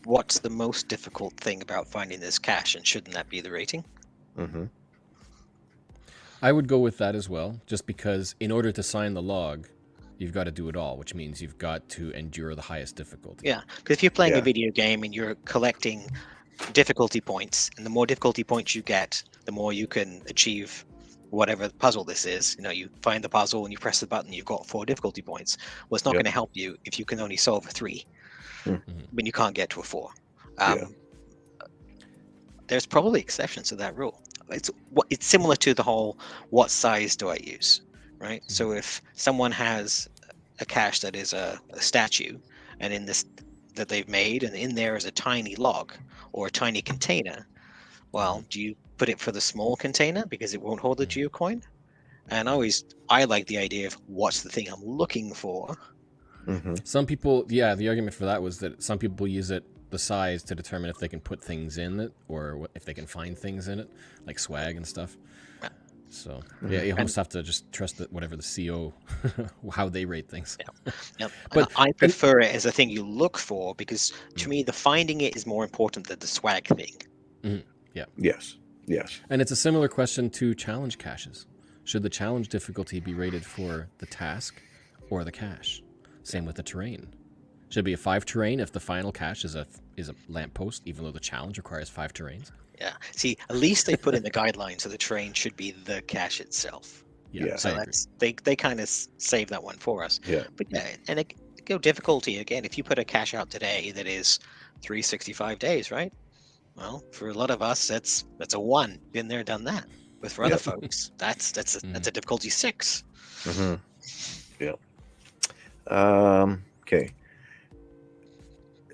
"What's the most difficult thing about finding this cache?" And shouldn't that be the rating? hmm I would go with that as well, just because in order to sign the log, you've got to do it all, which means you've got to endure the highest difficulty. Yeah, because if you're playing Yeah. a video game and you're collecting difficulty points, and the more difficulty points you get, the more you can achieve whatever puzzle this is. You know, you find the puzzle and you press the button, you've got four difficulty points. Well, it's not Yep. going to help you if you can only solve a three Hmm. when you can't get to a four. Yeah. Um, There's probably exceptions to that rule. It's what it's similar to the whole what size do I use, right? So if someone has a cache that is a, a statue, and in this that they've made, and in there is a tiny log or a tiny container. Well, do you put it for the small container because it won't hold the geocoin? And I always I like the idea of what's the thing I'm looking for. Hmm Some people, yeah, the argument for that was that some people use it the size to determine if they can put things in it or if they can find things in it, like swag and stuff. Yeah. So mm-hmm. yeah, you almost have to just trust that whatever the CO, <laughs> how they rate things. Yep. But- I prefer it as a thing you look for because to mm. me the finding it is more important than the swag thing. Mm-hmm. Yeah. Yes, yes, And it's a similar question to challenge caches. Should the challenge difficulty be rated for the task or the cache? Same with the terrain. Should it be a five terrain if the final cache is a is a lamppost, even though the challenge requires five terrains? Yeah. See, at least they put in the guidelines so the terrain should be the cache itself. Yeah. So that's they they kind of save that one for us. yeah, But yeah, and it, go difficulty again. If you put a cache out today that is 365 days, right? Well, for a lot of us, that's that's a one. Been there, done that. But for other Yep. folks, that's that's a, that's a difficulty six. hmm yeah. Um, okay.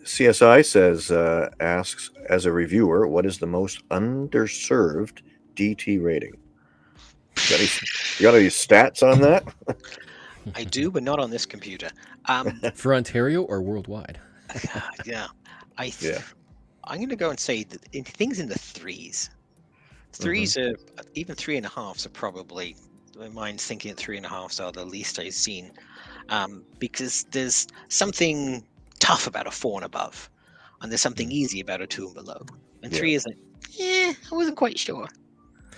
CSI says uh, asks as a reviewer, what is the most underserved DT rating? Got any, you got any stats on that? I do, but not on this computer. Um, <laughs> For Ontario or worldwide? <laughs> yeah, I th- Yeah. I'm going to go and say that in things in the threes. 3s are even three and a halves are probably. My mind's thinking three and a halves are the least I've seen, um, because there's something tough about a four and above, and there's something easy about a two and below. And Yeah. three is like, yeah, I wasn't quite sure.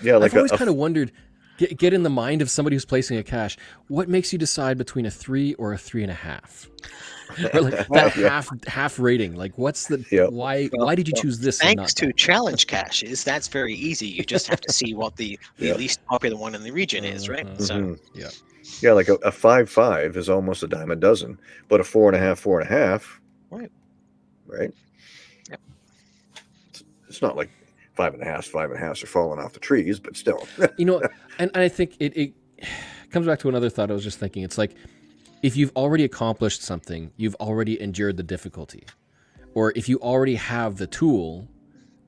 Yeah, like I've always a, a- kind of wondered get, get in the mind of somebody who's placing a cache. What makes you decide between a three or a three and a half? <laughs> Or like <laughs> that Yeah. half half rating. Like, what's the Yep. why? Well, why did you choose this? and Thanks not to that? challenge caches, that's very easy. You just have to see what the, <laughs> the Yeah. least popular one in the region is, right? Mhm. So Mhm. Yeah. Yeah, like a, a five five is almost a dime a dozen, but a four and a half, four and a half, Right. Right. Yep. It's, it's not like five and a half, five and a half are falling off the trees, but still. <laughs> you know and, and i think it, it <sighs> comes back to another thought i was just thinking it's like if you've already accomplished something you've already endured the difficulty or if you already have the tool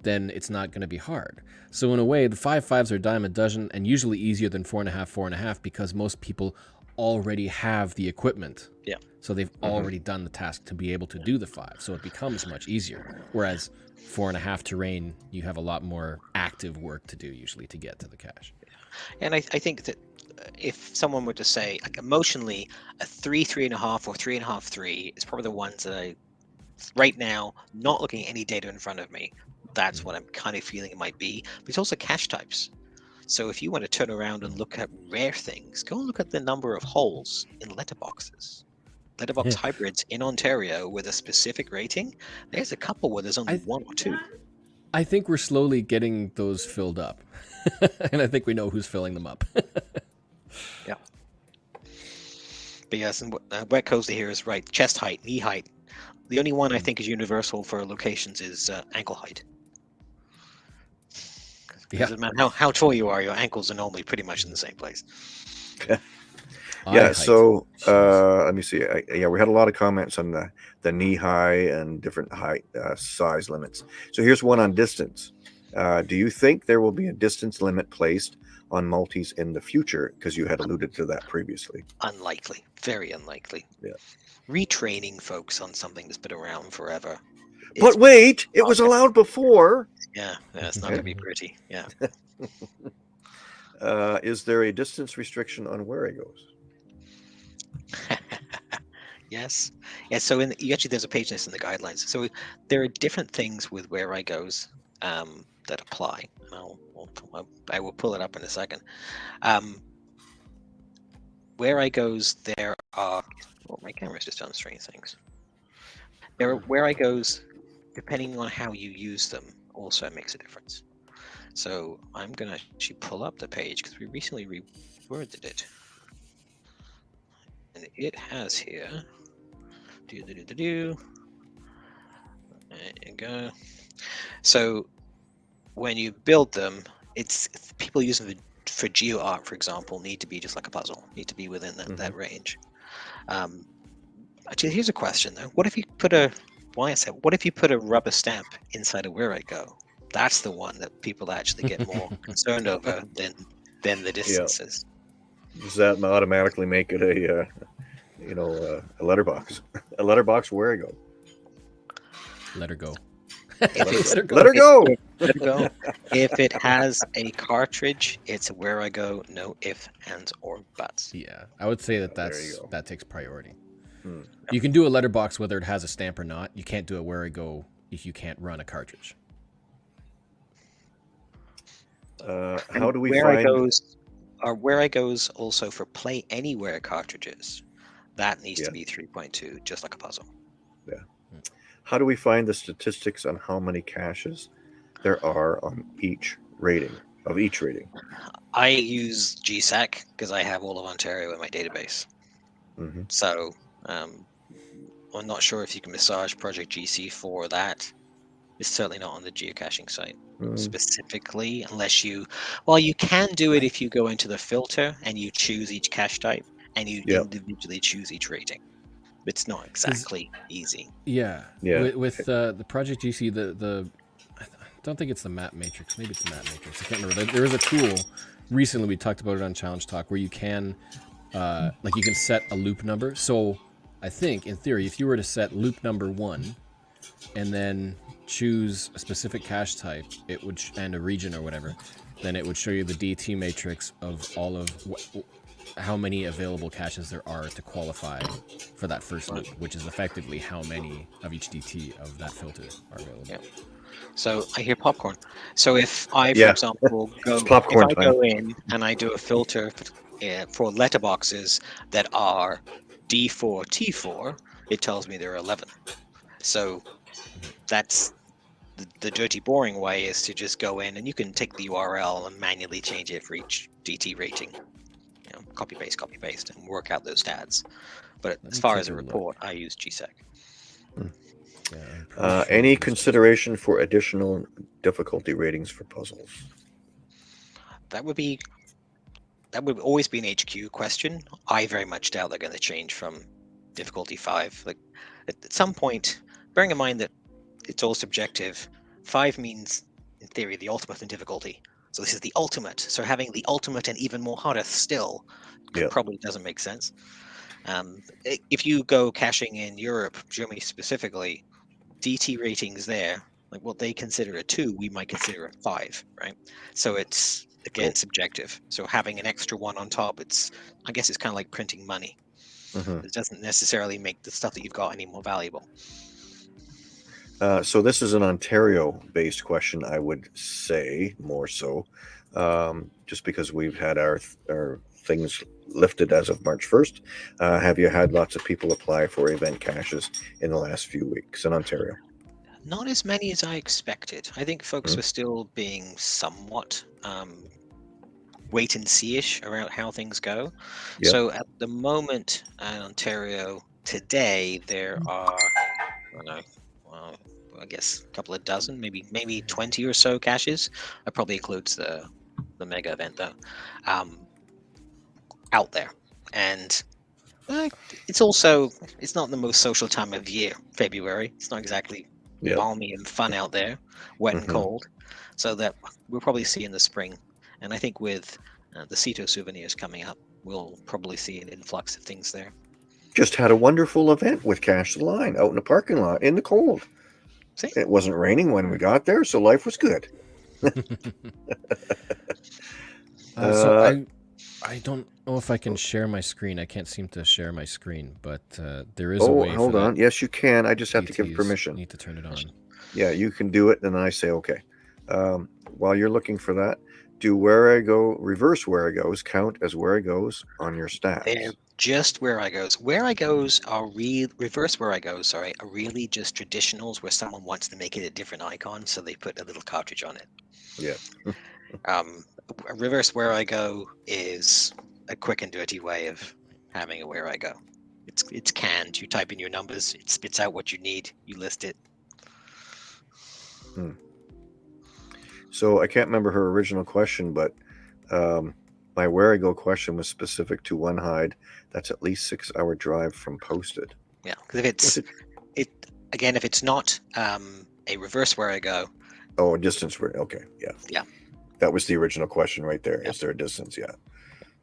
then it's not going to be hard. So in a way the five fives are a dime a dozen and usually easier than four and a half four and a half because most people already have the equipment. Yeah. so they've already done the task to be able to do the five. So it becomes much easier. Whereas four and a half terrain you have a lot more active work to do usually to get to the cache. And I, I think that uh, if someone were to say, like emotionally, a three, three and a half, or three and a half, three is probably the ones that I, right now, not looking at any data in front of me, that's what I'm kind of feeling it might be. But it's also cache types. So if you want to turn around and look at rare things, go and look at the number of holes in letterboxes. Letterbox Yeah. hybrids in Ontario with a specific rating. There's a couple where there's only I- one or two. I think we're slowly getting those filled up. <laughs> and I think we know who's filling them up. <laughs> Yeah. But yes, and what- uh, Wet Coaster here is right. Chest height, knee height. The only one I think is universal for locations is uh, ankle height. Yeah. Doesn't matter how, how tall you are, your ankles are normally pretty much in the same place. Eye yeah. So uh, let me see. I, yeah, we had a lot of comments on the the knee high and different height uh, size limits. So here's one on distance. Uh, do you think there will be a distance limit placed on multis in the future? Because you had alluded to that previously. Unlikely, very unlikely. Yeah. Retraining folks on something that's been around forever. But wait, it was allowed before. yeah, yeah, it's not going to be pretty. Yeah. <laughs> Uh, is there a distance restriction on where it goes? <laughs> yes. Yeah. So in the, actually, there's a page list in the guidelines. So there are different things with Wherigos um, that apply. I'll, I'll, I will pull it up in a second. Um, Wherigos, there are. Well, my camera's just done strange things. There are Wherigos, depending on how you use them, also makes a difference. So I'm gonna actually pull up the page because we recently reworded it. And it has here. Do do do do do. There you go. So when you build them, it's people using the for geo art, for example, need to be just like a puzzle, need to be within that, that range. Um, actually, here's a question though: What if you put a why is that? What if you put a rubber stamp inside of Wherigo? That's the one that people actually get more <laughs> concerned over than than the distances. Does that automatically make it a, uh, you know, uh, a letterbox? <laughs> a letterbox where I go? Let her go. If Let her go. Let her go. <laughs> There you go. if it has a cartridge, it's Wherigo. No if, ands, or buts. Yeah, I would say that that's that takes priority. You can do a letterbox whether it has a stamp or not. You can't do a Wherigo if you can't run a cartridge. Uh, how do we where find? I goes, or Wherigos also for play anywhere cartridges. That needs Yeah. to be 3.2, just like a puzzle. Yeah. How do we find the statistics on how many caches there are on each rating of each rating? I use GSAK because I have all of Ontario in my database. hmm So um, I'm not sure if you can massage Project GC for that. It's certainly not on the geocaching site Mm, specifically, unless you. Well, you can do it if you go into the filter and you choose each cache type and you Yep. individually choose each rating. It's not exactly easy. Yeah. Yeah. With, with uh, the Project GC, the the I don't think it's the map matrix. Maybe it's the map matrix. I can't remember. There- There is a tool. Recently, we talked about it on Challenge Talk where you can, uh, like, you can set a loop number. So, I think in theory, if you were to set loop number one, and then choose a specific cache type, it would sh- and a region or whatever, then it would show you the DT matrix of all of how many available caches there are to qualify for that first loop, which is effectively how many of each DT of that filter are available. Yeah. So I hear popcorn. So if I, for Yeah. example, <laughs> go popcorn if I time. go in and I do a filter for, uh, for letterboxes that are D4 T4, it tells me there are 11. So that's the, the dirty, boring way is to just go in and you can take the URL and manually change it for each DT rating. You know, copy paste, copy paste, and work out those stats. But as far as a a look. report, I use GSAK. Yeah, Uh, any consideration for additional difficulty ratings for puzzles? That would be that would always be an HQ question. I very much doubt they're going to change from difficulty five. Like at, some point, bearing in mind that it's all subjective, five means in theory the ultimate in difficulty. So this is the ultimate. So having the ultimate and even more harder still Yeah. probably doesn't make sense. Um, if you go caching in Europe, Germany specifically, DT ratings there, like what they consider a two, we might consider a five, right? So it's again Cool. subjective. So having an extra one on top, it's I guess it's kind of like printing money. Mhm. It doesn't necessarily make the stuff that you've got any more valuable. Uh, so this is an Ontario-based question, I would say more so, um, just because we've had our our things lifted as of March first. Uh, have you had lots of people apply for event caches in the last few weeks in Ontario? Not as many as I expected. I think folks Mm. were still being somewhat um, wait and see-ish around how things go. Yep. So at the moment in Ontario today, there are I don't know, well, I guess a couple of dozen, maybe maybe twenty or so caches. That probably includes the the mega event though. Um, out there, and uh, it's also it's not the most social time of year. February. It's not exactly Yep. balmy and fun out there, wet and cold. So that we'll probably see in the spring. And I think with uh, the Cito souvenirs coming up, we'll probably see an influx of things there. Just had a wonderful event with Cache the Line out in the parking lot in the cold. See? It wasn't raining when we got there, so life was good. <laughs> Uh, so Uh, I, I don't know if I can share my screen. I can't seem to share my screen, but uh, there is a Oh, way. hold for on. Yes, you can. I just have to give permission. Need to turn it on. Yeah, you can do it, and then I say okay. Um, while you're looking for that, do Wherigo reverse Wherigos count as Wherigos on your stats? They're just Wherigos. Where I goes are real reverse Wherigos, sorry, are really just traditionals where someone wants to make it a different icon, so they put a little cartridge on it. Yeah. Um, a reverse Wherigo is a quick and dirty way of having a Wherigo. It's it's canned. You type in your numbers, it spits out what you need, you list it. So I can't remember her original question, but um, my Wherigo question was specific to one hide. That's at least six hour drive from posted. Yeah, because if it's it- it again, if it's not um, a reverse Wherigo, Oh, a distance where? Okay, yeah, Yeah. That was the original question right there. Is there a distance? Yeah.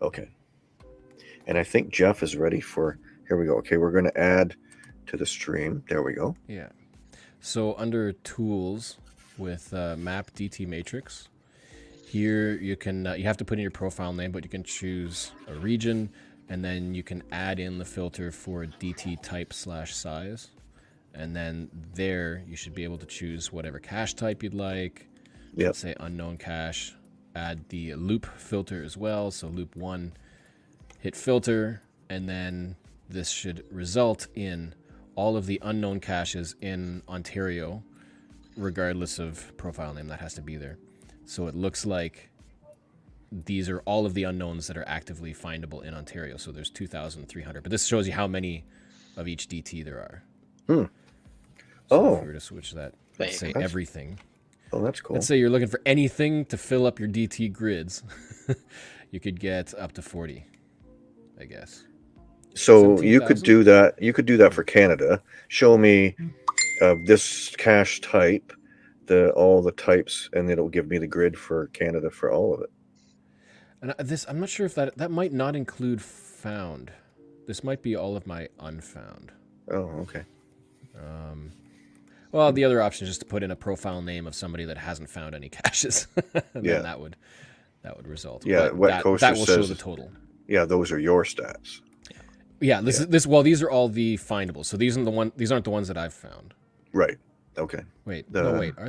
Okay. And I think Jeff is ready for. Here we go. Okay, we're going to add to the stream. There we go. Yeah. So under tools with uh, map DT matrix, here you can uh, you have to put in your profile name, but you can choose a region, and then you can add in the filter for DT type slash size, and then there you should be able to choose whatever cache type you'd like. Yep. Say unknown cache. Add the loop filter as well. So loop one, hit filter, and then this should result in all of the unknown caches in Ontario, regardless of profile name that has to be there. So it looks like these are all of the unknowns that are actively findable in Ontario. So there's 2,300, but this shows you how many of each DT there are. Hmm. So Oh. if we were to switch that, There let's you say. That's- everything. Oh, that's cool. Let's say you're looking for anything to fill up your DT grids. <laughs> you could get up to 40, I guess. So you could do that. You could do that for Canada. Show me uh, this cache type, the all the types, and it'll give me the grid for Canada for all of it. And I- this, I'm not sure if that that might not include found. This might be all of my unfound. Oh, okay. Um, well, the other option is just to put in a profile name of somebody that hasn't found any caches. <laughs> and Yeah. then that would that would result. Yeah, But Wet that, Coaster that will show the total. Yeah, those are your stats. Yeah, this Yeah. is this. Well, these are all the findables. So these aren't the one. These aren't the ones that I've found. Right. Okay. Wait, The- no, wait. Are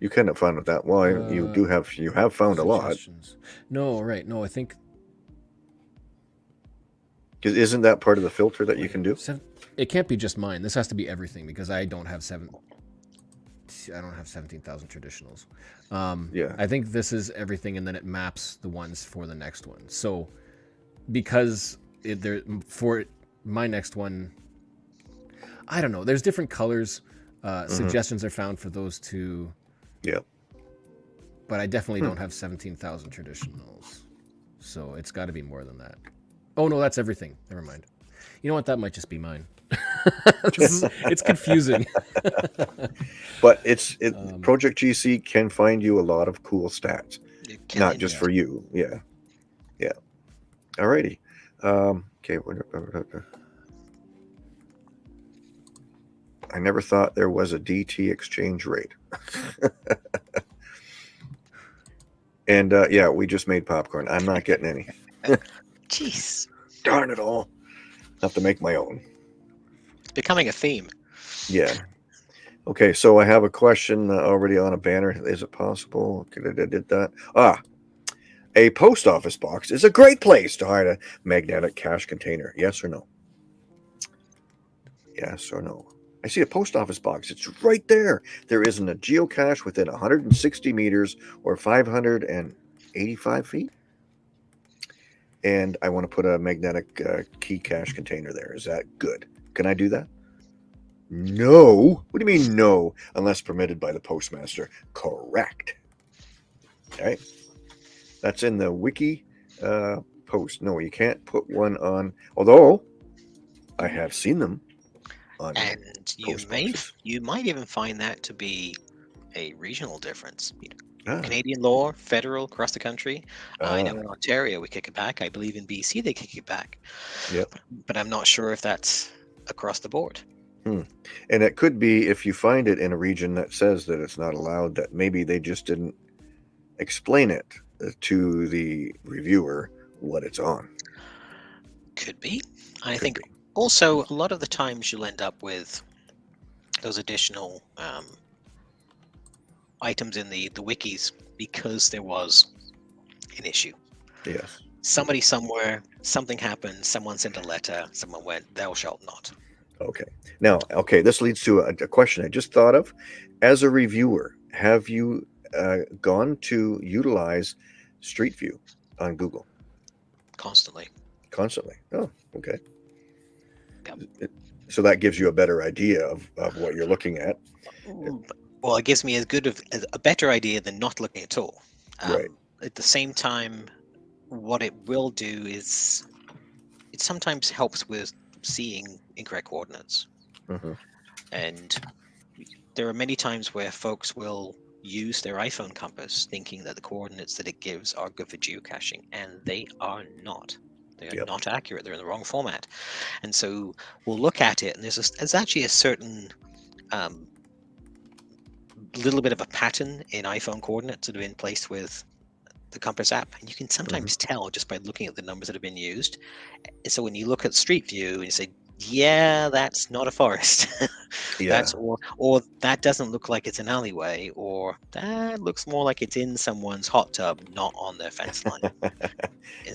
You cannot find found that. Well, you Uh, do have you have found a lot. No, right. No, I think Isn't that part of the filter that you can do? Seven, it can't be just mine. This has to be everything because I don't have seven. I don't have seventeen thousand traditionals. Um, Yeah. I think this is everything, and then it maps the ones for the next one. So, because it, there for my next one, I don't know. There's different colors. Uh, Mhm. Suggestions are found for those two. Yeah. But I definitely Hmm. don't have seventeen thousand traditionals, so it's got to be more than that. Oh no, that's everything. Never mind. You know what? That might just be mine. <laughs> This is- it's confusing. <laughs> But it's it. Um, Project GC can find you a lot of cool stats, can not just yeah. for you. Yeah, yeah. Alrighty. Um, okay. I never thought there was a DT exchange rate. <laughs> and uh, yeah, we just made popcorn. I'm not getting any. Jeez, Darn it all. Have to make my own. Becoming a theme. Yeah. Okay, so I have a question uh, already on a banner. Is it possible? Could I did that? Ah, a post office box is a great place to hide a magnetic cache container. Yes or no? Yes or no? I see a post office box. It's right there. There isn't a geocache within 160 meters or 585 feet. And I want to put a magnetic uh, key cache container there. Is that good? Can I do that? No. What do you mean no? Unless permitted by the postmaster. Correct. Okay. That's in the wiki uh, post. No, you can't put one on. Although I have seen them on. And you may you might even find that to be a regional difference. You know, Ah, Canadian law, federal, across the country. I know ah, in Ontario we kick it back. I believe in BC they kick it back. Yep. But I'm not sure if that's across the board. and it could be if you find it in a region that says that it's not allowed, that maybe they just didn't explain it uh, to the reviewer what it's on. Could be. I Could think be. also a lot of the times you'll end up with those additional um, items in the the wikis because there was an issue. Yes. Somebody somewhere, something happened. Someone sent a letter. Someone went, "Thou shalt not." Okay. Now, okay, this leads to a, a question I just thought of. As a reviewer, have you uh, gone to utilize Street View on Google Constantly. constantly? Oh, okay. Yep. So that gives you a better idea of, of what you're looking at. Well, it gives me as good of a better idea than not looking at all. Um, Right. At the same time, what it will do is it sometimes helps with seeing incorrect coordinates. Mhm. And there are many times where folks will use their iPhone compass thinking that the coordinates that it gives are good for geocaching, and they are not. They are Yep. not accurate. They're in the wrong format. And so we'll look at it, and there's, a, there's actually a certain um, little bit of a pattern in iPhone coordinates that have been placed with the Compass app, and you can mm-hmm. sometimes tell just by looking at the numbers that have been used. And so when you look at Street View and you say, "Yeah, that's not a forest," <laughs> Yeah. that's or or that doesn't look like it's an alleyway, or that looks more like it's in someone's hot tub, not on their fence line. <laughs>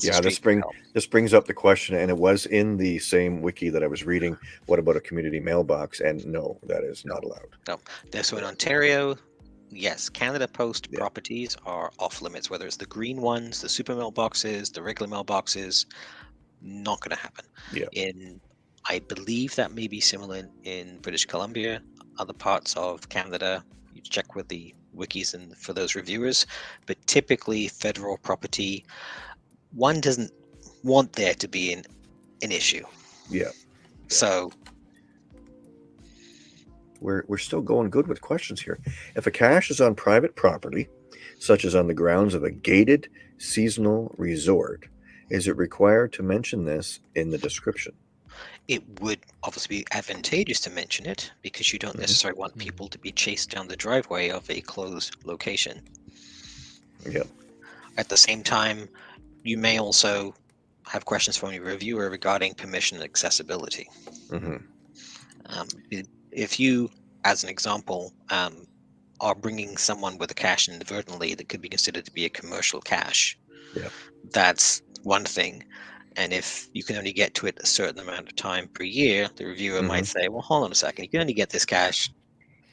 Yeah, this bring- help. this brings up the question, and it was in the same wiki that I was reading. What about a community mailbox? And no, that is not allowed. No, so in Ontario, yes, Canada Post Yeah. properties are off limits, whether it's the green ones, the super mailboxes, the regular mailboxes, not going to happen. Yeah. In, I believe that may be similar in, in British Columbia, other parts of Canada. You check with the wikis and for those reviewers, but typically federal property, one doesn't want there to be an, an issue. Yeah. So We're, we're still going good with questions here. If a cache is on private property, such as on the grounds of a gated seasonal resort, is it required to mention this in the description? it would obviously be advantageous to mention it because you don't Mhm. necessarily want Mhm. people to be chased down the driveway of a closed location. Yep. At the same time, you may also have questions from your reviewer regarding permission and accessibility. hmm Um, i- if you, as an example, um, are bringing someone with a cache inadvertently that could be considered to be a commercial cache, Yeah. that's one thing. And if you can only get to it a certain amount of time per year, the reviewer might say, well, hold on a second, you can only get this cache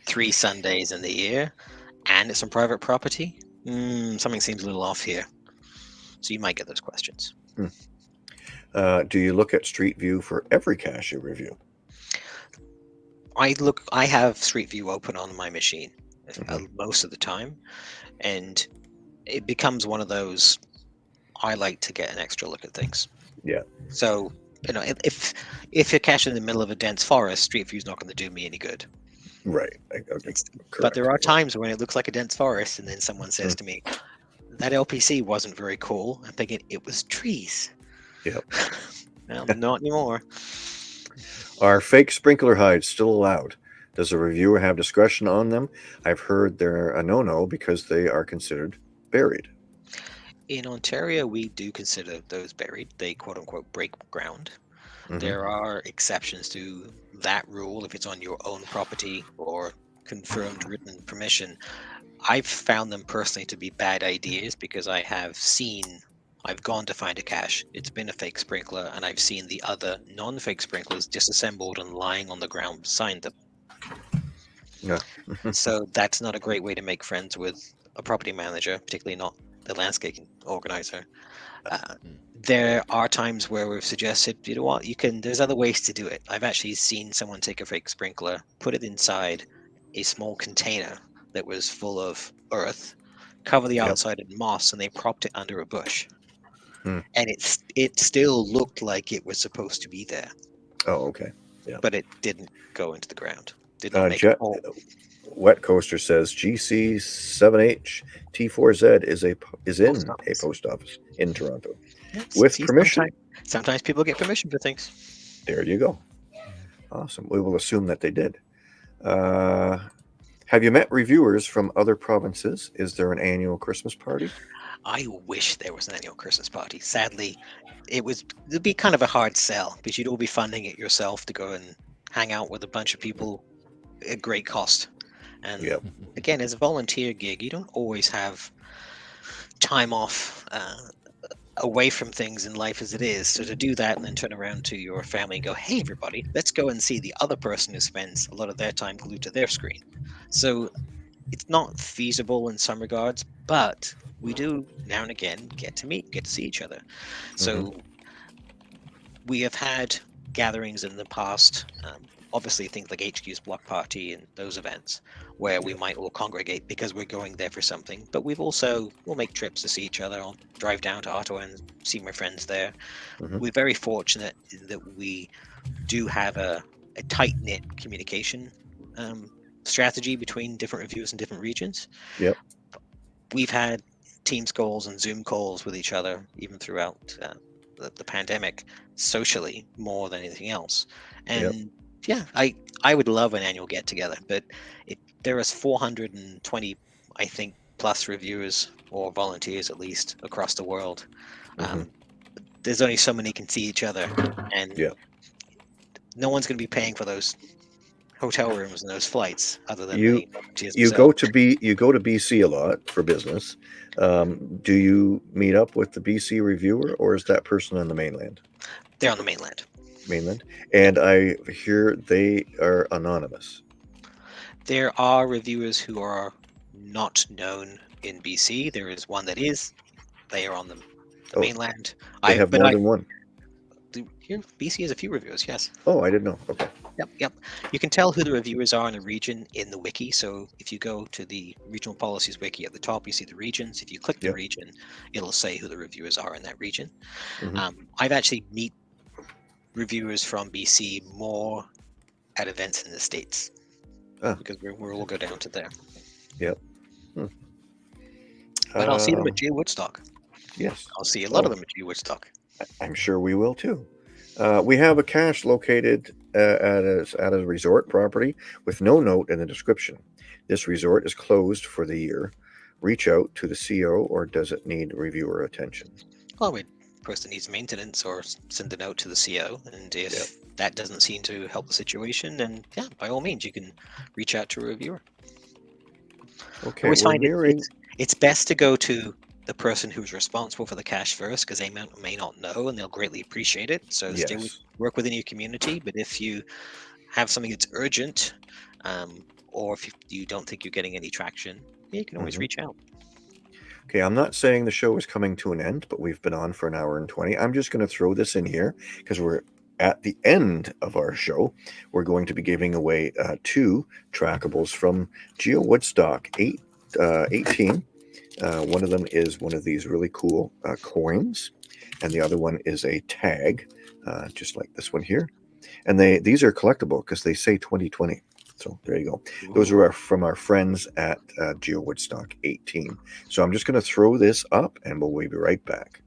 three Sundays in the year and it's on private property. Mm, something seems a little off here. So you might get those questions. Uh, do you look at Street View for every cache you review? I look, I have Street View open on my machine uh, Mhm. most of the time, and it becomes one of those. I like to get an extra look at things. Yeah. So you know, if if, if you're cached in the middle of a dense forest, Street View's not going to do me any good. Right. Okay, But there are times when it looks like a dense forest, and then someone says Mm. to me, "That LPC wasn't very cool." I'm thinking it was trees. Yep. <laughs> well, not anymore. Are fake sprinkler hides still allowed? Does a reviewer have discretion on them? I've heard they're a no-no because they are considered buried. In Ontario, we do consider those buried. They quote unquote break ground. Mhm. There are exceptions to that rule if it's on your own property or confirmed written permission. I've found them personally to be bad ideas because I have seen, I've gone to find a cache, it's been a fake sprinkler, and I've seen the other non fake sprinklers disassembled and lying on the ground beside them. Yeah. <laughs> so that's not a great way to make friends with a property manager, particularly not the landscaping organizer. Uh, there are times where we've suggested, you know what, you can. There's other ways to do it. I've actually seen someone take a fake sprinkler, put it inside a small container that was full of earth, cover the Yep. outside in moss, and they propped it under a bush. Hmm. And it's it still looked like it was supposed to be there, oh, okay. Yeah. but it didn't go into the ground. Didn't Uh, make Jet, a. Wet Coaster says GC7H T4Z is a is in Post a post office in Toronto. Yes, with see, permission. Sometimes, sometimes people get permission for things. There you go. Awesome. We will assume that they did. Uh, have you met reviewers from other provinces? Is there an annual Christmas party? I wish there was an annual Christmas party. Sadly, it was it'd be kind of a hard sell because you'd all be funding it yourself to go and hang out with a bunch of people at great cost. And Yep. again, as a volunteer gig, you don't always have time off uh, away from things in life as it is. So to do that and then turn around to your family and go, "Hey, everybody, let's go and see the other person who spends a lot of their time glued to their screen." So it's not feasible in some regards, but we do now and again get to meet, get to see each other. So we have had gatherings in the past. Um, obviously, things like HQ's block party and those events where we might all congregate because we're going there for something. But we've also we'll make trips to see each other. I'll drive down to Ottawa and see my friends there. Mhm. We're very fortunate that we do have a, a tight knit communication um, strategy between different reviews in different regions. Yep. We've had Teams calls and Zoom calls with each other even throughout uh, the, the pandemic socially more than anything else. Yep. And yeah, I I would love an annual get together, but it there is 420 I think plus reviewers or volunteers at least across the world. Um, there's only so many can see each other, and Yeah. no one's going to be paying for those hotel rooms and those flights other than You- the You go to B you go to BC a lot for business. Um, do you meet up with the BC reviewer or is that person on the mainland? They're on the mainland. Mainland. And I hear they are anonymous. There are reviewers who are not known in BC. There is one that is. They are on the, the Oh, mainland. They I have more I, than one. the- here BC has a few reviewers. Yes. Oh, I didn't know. Okay. Yep, yep. You can tell who the reviewers are in a region in the wiki. So if you go to the regional policies wiki at the top, you see the regions. If you click the Yep. region, it'll say who the reviewers are in that region. Mhm. Um, I've actually meet reviewers from BC more at events in the states Ah. because we're, we'll all go down to there. Hmm. But I'll see them Um, at G Woodstock. Yes. I'll see a lot of Oh. them at G Woodstock. I'm sure we will too. Uh, we have a cache located uh, at, a, at a resort property with no note in the description. This resort is closed for the year. Reach out to the CO or does it need reviewer attention? Well, we person needs maintenance or send a note to the CO, and if that doesn't seem to help the situation, then yeah, by all means, you can reach out to a reviewer. Okay, always find it- it's, it's best to go to the person who's responsible for the cache first because they may, may not know and they'll greatly appreciate it. So stay with, work within your community. But if you have something that's urgent, um, or if you, you don't think you're getting any traction, you can always Mhm. reach out. Okay, I'm not saying the show is coming to an end, but we've been on for an hour and 20. I'm just going to throw this in here because we're at the end of our show. We're going to be giving away uh, two trackables from Geo Woodstock 8, uh, 18. Uh, one of them is one of these really cool uh, coins, and the other one is a tag, uh, just like this one here. And they these are collectible because they say 2020. So there you go. Those are our, from our friends at uh, Geo Woodstock 18. So I'm just going to throw this up and we'll be right back.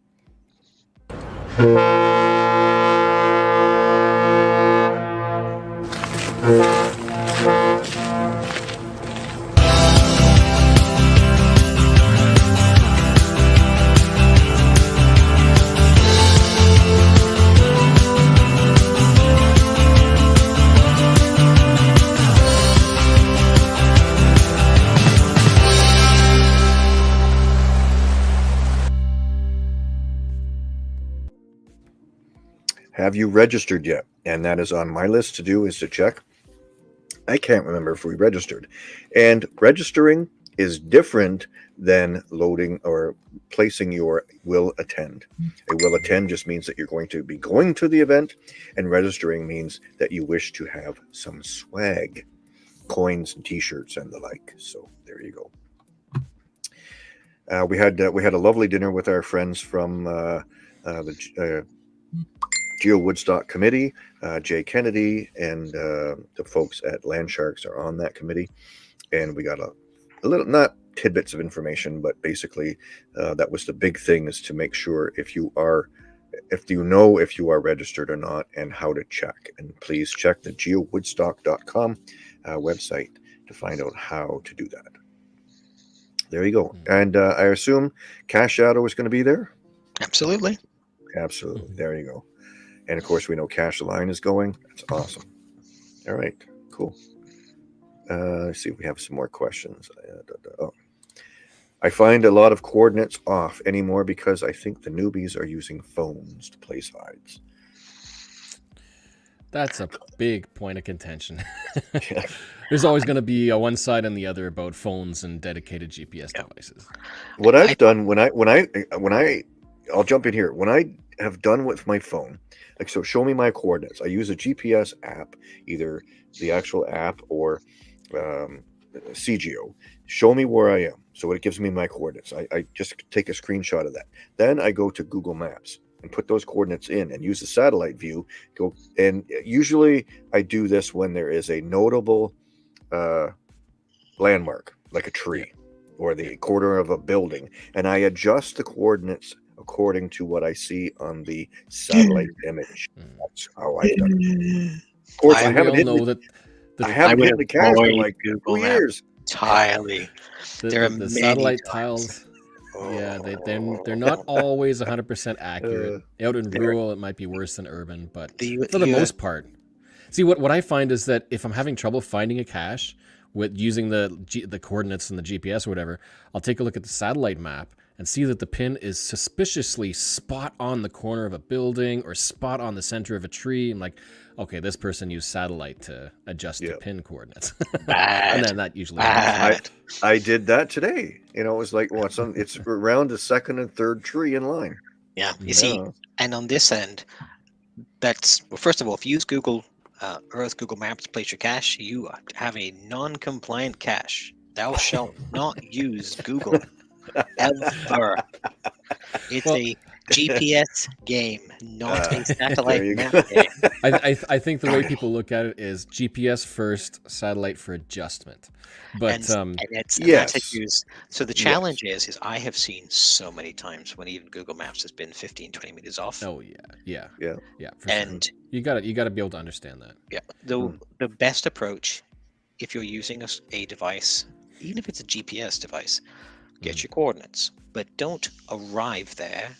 <laughs> Have you registered yet? And that is on my list to do is to check. I can't remember if we registered. And registering is different than loading or placing your will attend. A will attend just means that you're going to be going to the event, and registering means that you wish to have some swag, coins and t-shirts and the like. So there you go. Uh, we had uh, we had a lovely dinner with our friends from uh, uh, the uh, Geo Woodstock Committee. Uh, Jay Kennedy and uh, the folks at Land Sharks are on that committee, and we got a, a little not tidbits of information, but basically uh, that was the big thing is to make sure if you are if you know if you are registered or not and how to check and please check the geowoodstock.com uh, website to find out how to do that there you go and uh, i assume cache shadow is going to be there Absolutely. Absolutely. There you go. And of course, we know Cache Line is going. That's awesome. All right. Cool. Uh, let's see if we have some more questions. Uh, da, da, oh. I find a lot of coordinates off anymore because I think the newbies are using phones to place hides. That's a big point of contention. <laughs> Yeah. <laughs> There's always going to be a one side and the other about phones and dedicated GPS Yeah. devices. What I've I- done when I when I when I I'll jump in here. When I have done with my phone, like so, show me my coordinates. I use a GPS app, either the actual app or um, c:geo. Show me where I am, so it gives me my coordinates. I, I just take a screenshot of that. Then I go to Google Maps and put those coordinates in, and use the satellite view. Go and usually I do this when there is a notable uh, landmark, like a tree or the corner of a building, and I adjust the coordinates according to what I see on the satellite image. Mm. That's how I've done it. Of course, I, I haven't all hit know the, that the, I haven't would hit the cache in like Google two Maps. years. Entirely. the, there are the many satellite times. tiles. Yeah, they, they're, they're not always 100% <laughs> accurate. Out in rural, it might be worse than urban, but The, for the you- most part. See, what, what I find is that if I'm having trouble finding a cache with using the G, the coordinates and the GPS or whatever, I'll take a look at the satellite map and see that the pin is suspiciously spot on the corner of a building or spot on the center of a tree. I'm like, okay, this person used satellite to adjust Yeah. the pin coordinates. <laughs> And then that usually happens. Bad. I did that today. You know, it was like, well, it's, on, it's around the second and third tree in line. Yeah. You see, and on this end, that's well. First of all, if you use Google uh, Earth, Google Maps to place your cache, you have a non-compliant cache. Thou shalt not use Google ever. It's Well- a GPS game, not Uh, a satellite map game. <laughs> I, I, I think the way people look at it is GPS first, satellite for adjustment. But and, um, and it's and that's yes. a use. So the Yes. challenge is, is I have seen so many times when even Google Maps has been 15, 20 meters off. oh yeah, yeah, Yeah. yeah. For sure. and you got to you got to be able to understand that. Yeah, the Hmm. the best approach, if you're using a, a device, even if it's a GPS device, get Mhm. your coordinates, but don't arrive there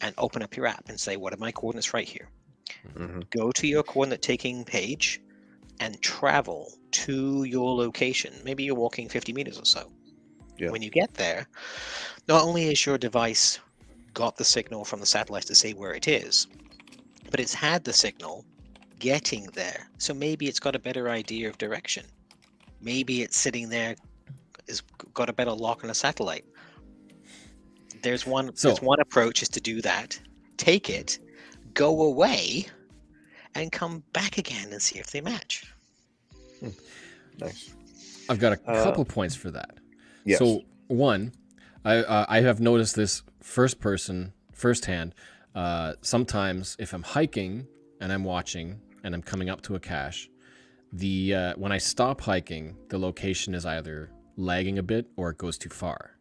and open up your app and say, "What are my coordinates right here?" Mhm. Go to your coordinate taking page and travel to your location. Maybe you're walking 50 meters or so. Yeah. When you get there, not only is your device got the signal from the satellite to say where it is, but it's had the signal getting there. So maybe it's got a better idea of direction. Maybe it's sitting there, is got a better lock on a satellite. There's one. So- there's one approach is to do that. Take it, go away, and come back again and see if they match. Nice. I've got a Uh, couple points for that. Yes. So one, I uh, I have noticed this first person, firsthand. Uh, sometimes if I'm hiking and I'm watching and I'm coming up to a cache, the uh, when I stop hiking, the location is either lagging a bit or it goes too far.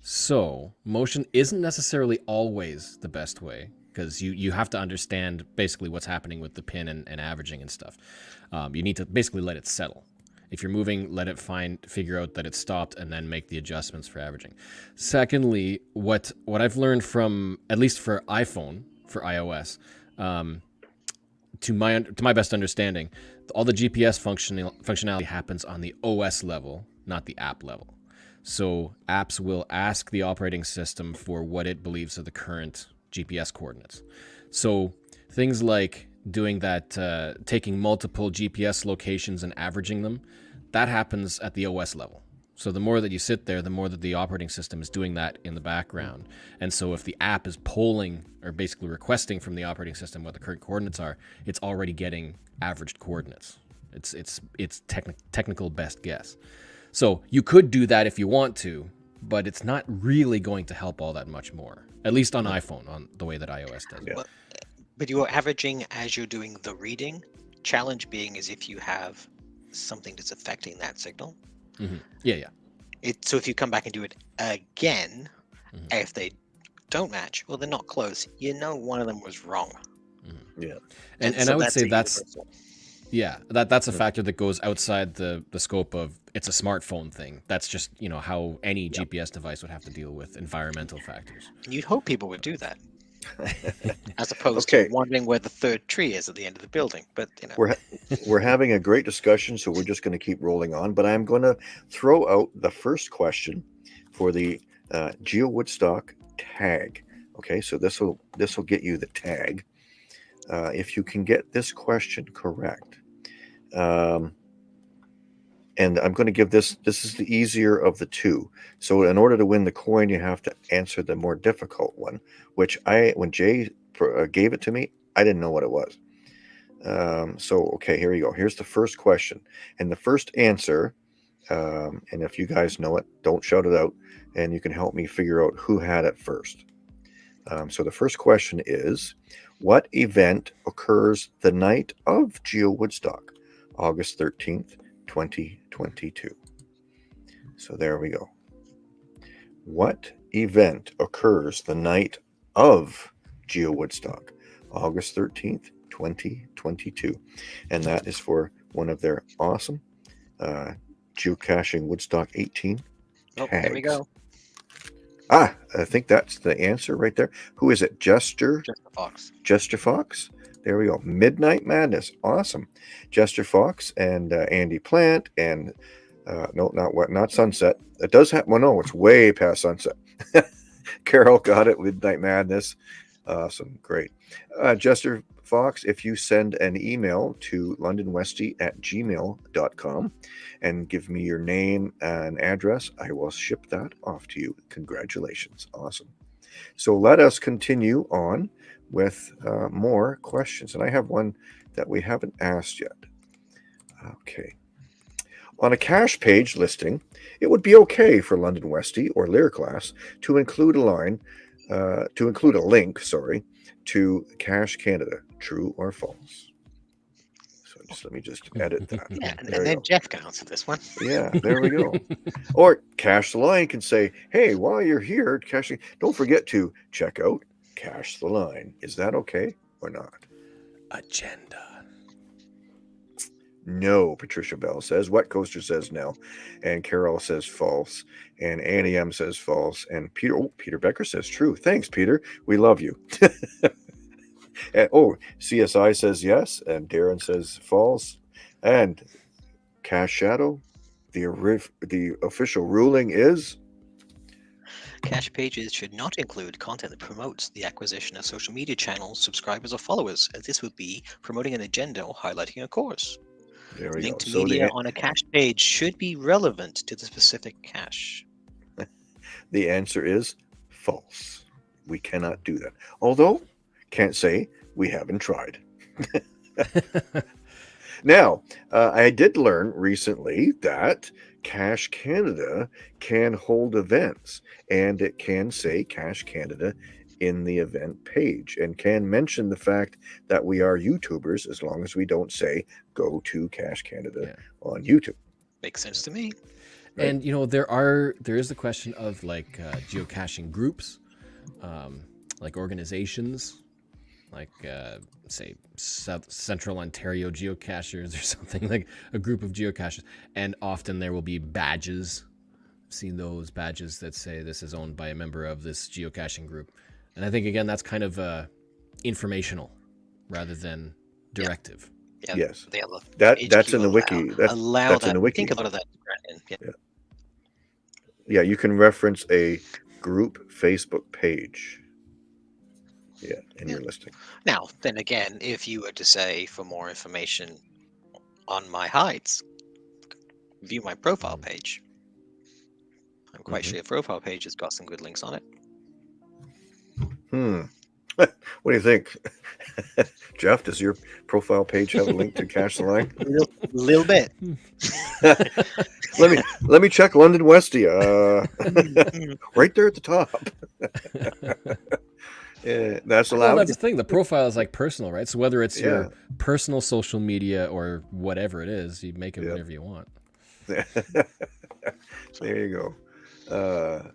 So motion isn't necessarily always the best way because you you have to understand basically what's happening with the pin and, and averaging and stuff. Um, you need to basically let it settle. If you're moving, let it find figure out that it stopped and then make the adjustments for averaging. Secondly, what what I've learned from at least for iPhone for iOS, um, to my to my best understanding, all the GPS functional functionality happens on the OS level, not the app level. So apps will ask the operating system for what it believes are the current GPS coordinates. So things like doing that, uh, taking multiple GPS locations and averaging them, that happens at the OS level. So the more that you sit there, the more that the operating system is doing that in the background. And so if the app is polling or basically requesting from the operating system what the current coordinates are, it's already getting averaged coordinates. It's it's it's techni- technical best guess. So you could do that if you want to, but it's not really going to help all that much more. At least on iPhone, on the way that iOS does. it. Yeah. But you're averaging as you're doing the reading. Challenge being is if you have something that's affecting that signal. Yeah, yeah. It so if you come back and do it again, Mhm. if they don't match, well, they're not close. You know, one of them was wrong. Yeah. And, and so I would that's say that's universal. yeah, that that's a Yeah. factor that goes outside the the scope of it's a smartphone thing. That's just you know how any GPS device would have to deal with environmental factors. You'd hope people would do that, <laughs> as opposed Okay. to wondering where the third tree is at the end of the building. But you know, We're we're having a great discussion, so we're just going to keep rolling on. But I'm going to throw out the first question for the uh, Geo Woodstock tag. Okay, so this will this will get you the tag. Uh, if you can get this question correct, um, and I'm going to give this. This is the easier of the two. So in order to win the coin, you have to answer the more difficult one. Which I, when Jay uh, gave it to me, I didn't know what it was. Um, so, okay, here we go. Here's the first question. And the first answer, um, and if you guys know it, don't shout it out, and you can help me figure out who had it first. Um, so, the first question is What event occurs the night of Geo Woodstock, August 13th, 2022? So, there we go. What event occurs the night of Geo Woodstock, August 13th, 2022? And that is for one of their awesome uh, geocaching Woodstock 18. oh, there we tags. go. Ah, I think that's the answer right there. Who is it? Jester, the fox. Jester Fox. There we go. Midnight Madness. Awesome. Jester Fox and uh, Andy Plant and uh, no, not what, not Sunset. It does have. Well, no, it's way past Sunset. <laughs> Carol got it. Midnight Madness. Awesome. Great. Uh, Jester Fox, if you send an email to londonwesty at gmail.com and give me your name and address, I will ship that off to you. Congratulations. Awesome. So let us continue on with uh, more questions. And I have one that we haven't asked yet. Okay. On a cache page listing, it would be okay for London Westy or Lear class to include a line, uh, to include a link, sorry, to Cache Canada, true or false. So just let me just edit that. <laughs> Yeah, and, There then. Jeff can answer this one. Yeah, there we go. <laughs> or Cache the Line can say, hey, while you're here caching, don't forget to check out Cache the Line. Is that okay or not? Agenda. No, Patricia Bell says. Wet Coaster says no. And Carol says false. And Annie M says false. And Peter, oh, Peter Becker says true. Thanks, Peter. We love you. <laughs> and, oh, CSI says yes. And Darren says false. And Cache Shadow, the, the official ruling is Cache pages should not include content that promotes the acquisition of social media channels, subscribers, or followers, as this would be promoting an agenda or highlighting a course. There we Linked go. So media the, on a cache page should be relevant to the specific cache. <laughs> the answer is false. We cannot do that. Although, can't say we haven't tried. <laughs> <laughs> Now, uh, I did learn recently that Cache Canada can hold events and it can say Cache Canada in the event page and can mention the fact that we are YouTubers as long as we don't say go to Cache Canada Yeah. on YouTube. Makes sense to me. Right. And you know there are there is the question of like uh, geocaching groups, um, like organizations, like uh, say South Central Ontario geocachers or <laughs> something like a group of geocachers, and often there will be badges. I've seen those badges that say this is owned by a member of this geocaching group, and I think again that's kind of uh, informational rather than directive. Yeah, Yes. they allow, That HQ that's in the allow- wiki. That's allow that's that. in the wiki. think a lot of that is granted. Yeah. yeah, you can reference a group Facebook page. Yeah, in your listing. Now, then again, if you were to say for more information on my hides, view my profile page. I'm quite Mhm. sure your profile page has got some good links on it. Hmm. <laughs> what do you think, <laughs> Jeff? Does your profile page have a link to Cache the Line? A <laughs> little, little bit. let me let me check London Westia. Uh, right there at the top. Yeah, that's Well, allowed. that's the thing. The profile is like personal, right? So whether it's Yeah. your personal social media or whatever it is, you make it Yep. whatever you want. so <laughs> there you go. Uh,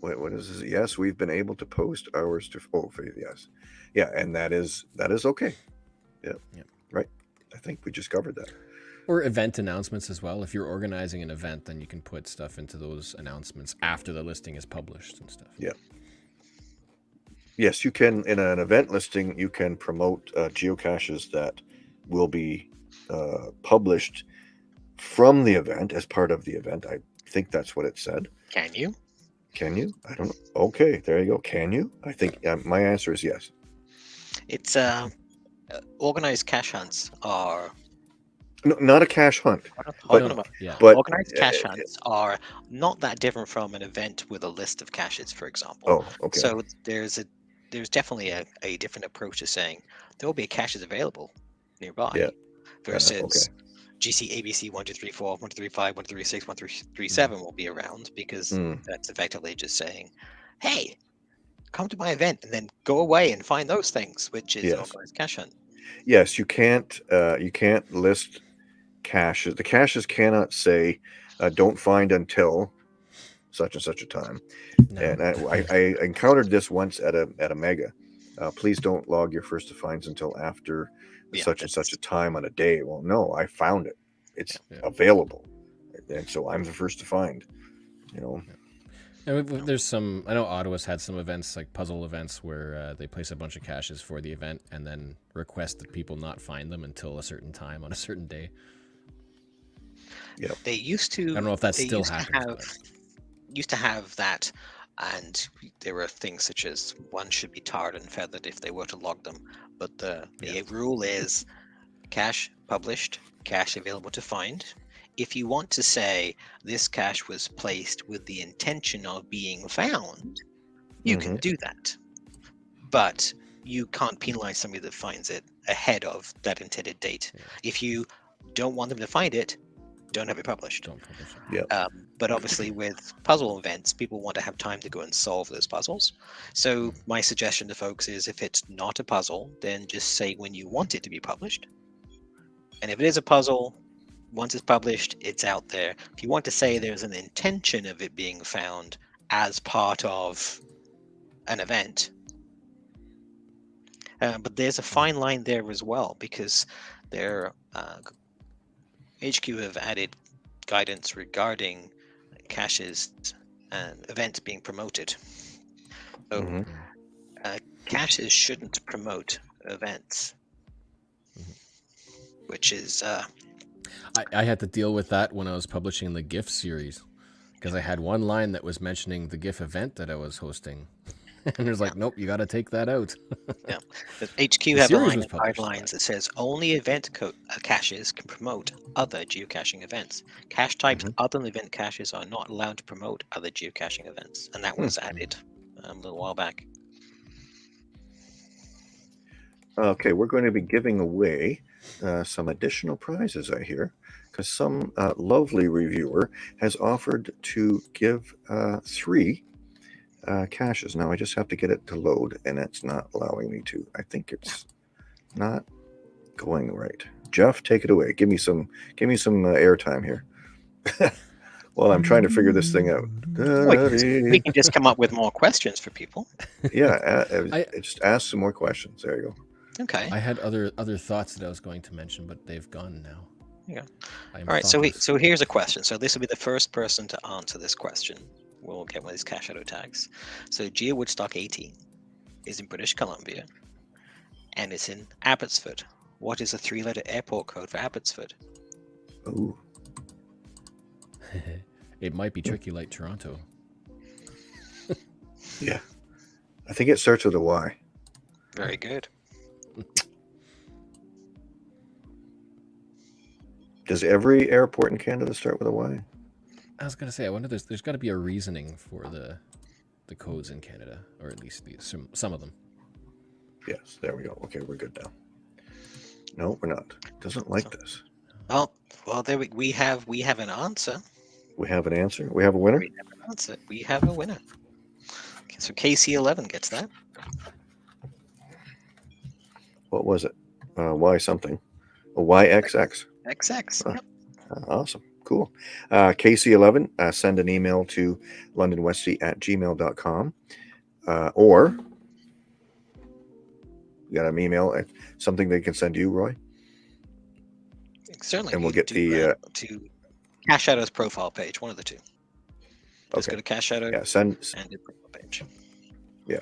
what, what is this? Yes, we've been able to post ours to. Oh, yes, yeah, and that is that is okay. Yeah, Yep. right. I think we just covered that. Or event announcements as well. If you're organizing an event, then you can put stuff into those announcements after the listing is published and stuff. Yeah. Yes, you can in an event listing. You can promote uh, geocaches that will be uh, published from the event as part of the event. I think that's what it said. Can you? Can you? I don't know. Okay, there you go. Can you? I think uh, my answer is yes. It's uh, uh, organized cache hunts are No, not a cache hunt, But- on a. Yeah. but organized cache uh, hunts are not that different from an event with a list of caches, for example. oh, okay. So there's a there's definitely a, a different approach to saying there will be caches available nearby Yeah. versus okay. GC ABC 1234, 1235, 1236, 1337 will be around because Mm, that's effectively just saying, hey, come to my event and then go away and find those things, which is Yes. organized cache hunt. yes, you can't. Uh, you can't list caches. The caches cannot say, uh, "Don't find until such and such a time." No. and I, I, I encountered this once at a at a mega. Uh, please don't log your first to finds until after Yeah, such and such a time on a day. Well, no, I found it. It's Yeah. available, and so I'm the first to find. You know, And w- w- there's some. I know Ottawa's had some events like puzzle events where uh, they place a bunch of caches for the event and then request that people not find them until a certain time on a certain day. They used to I don't know if that still used happens. to have used to have that and there were things such as one should be tarred and feathered if they were to log them but the, the Yeah. rule is cache published cache available to find if you want to say this cache was placed with the intention of being found you can Mhm. do that but you can't penalize somebody that finds it ahead of that intended date Yeah. if you don't want them to find it don't have it published Don't publish it. um, but obviously, with puzzle events, people want to have time to go and solve those puzzles. So, my suggestion to folks is if it's not a puzzle, then just say when you want it to be published. And if it is a puzzle, once it's published, it's out there. If you want to say there's an intention of it being found as part of an event, uh, but there's a fine line there as well because their uh, HQ have added guidance regarding caches and events being promoted. So Mhm. caches shouldn't promote events, Mhm. which is uh, I, I had to deal with that when I was publishing the GIFF series. because I had one line that was mentioning the GIFF event that I was hosting, <laughs> and there's like, nope, you got to take that out. yeah. HQ The have a line was of guidelines that says only event co- uh, caches can promote other geocaching events. Cache types Mm-hmm. other than event caches are not allowed to promote other geocaching events, and that Hmm. was added um, a little while back. Okay, we're going to be giving away uh, some additional prizes, I hear, because some uh, lovely reviewer has offered to give uh, three uh, caches. Now I just have to get it to load, and it's not allowing me to. I think it's not going right. Jeff, take it away. Give me some. Give me some uh, airtime here. <laughs> While I'm trying to figure this thing out. We can just come up with more questions for people. <laughs> yeah, uh, uh, I- just ask some more questions. There you go. Okay. I had other other thoughts that I was going to mention, but they've gone now. Yeah. I am All right. So we, so here's a question. So this will be the first person to answer this question. We'll get one of these cache shadow tags. So Geo Woodstock 18 is in British Columbia, and it's in Abbotsford. What is the three-letter airport code for Abbotsford? Oh. <laughs> it might be tricky like Toronto. <laughs> yeah. I think it starts with a Y. Very good. Does every airport in Canada start with a Y? I was gonna say, I wonder there's there's got to be a reasoning for the the codes in Canada, or at least the, some some of them. Yes, there we go. Okay, we're good now. No, we're not. Doesn't like this. Well, well, there we, we have we have an answer. We have an answer. We have a winner. We have an answer. We have a winner. Okay, so KC11 gets that. What was it? Uh, y something. A YXX. XX. Huh. Yep. Uh, awesome. Cool. Uh, KC11, uh, send an email to londonwesty at gmail.com uh, or you got an email, uh, something they can send you, Roy? Certainly. And we'll get do the, that to Cache Shadow's profile page, one of the two. Just Okay. go to Cache Shadow Yeah, send. and the profile page. Yeah.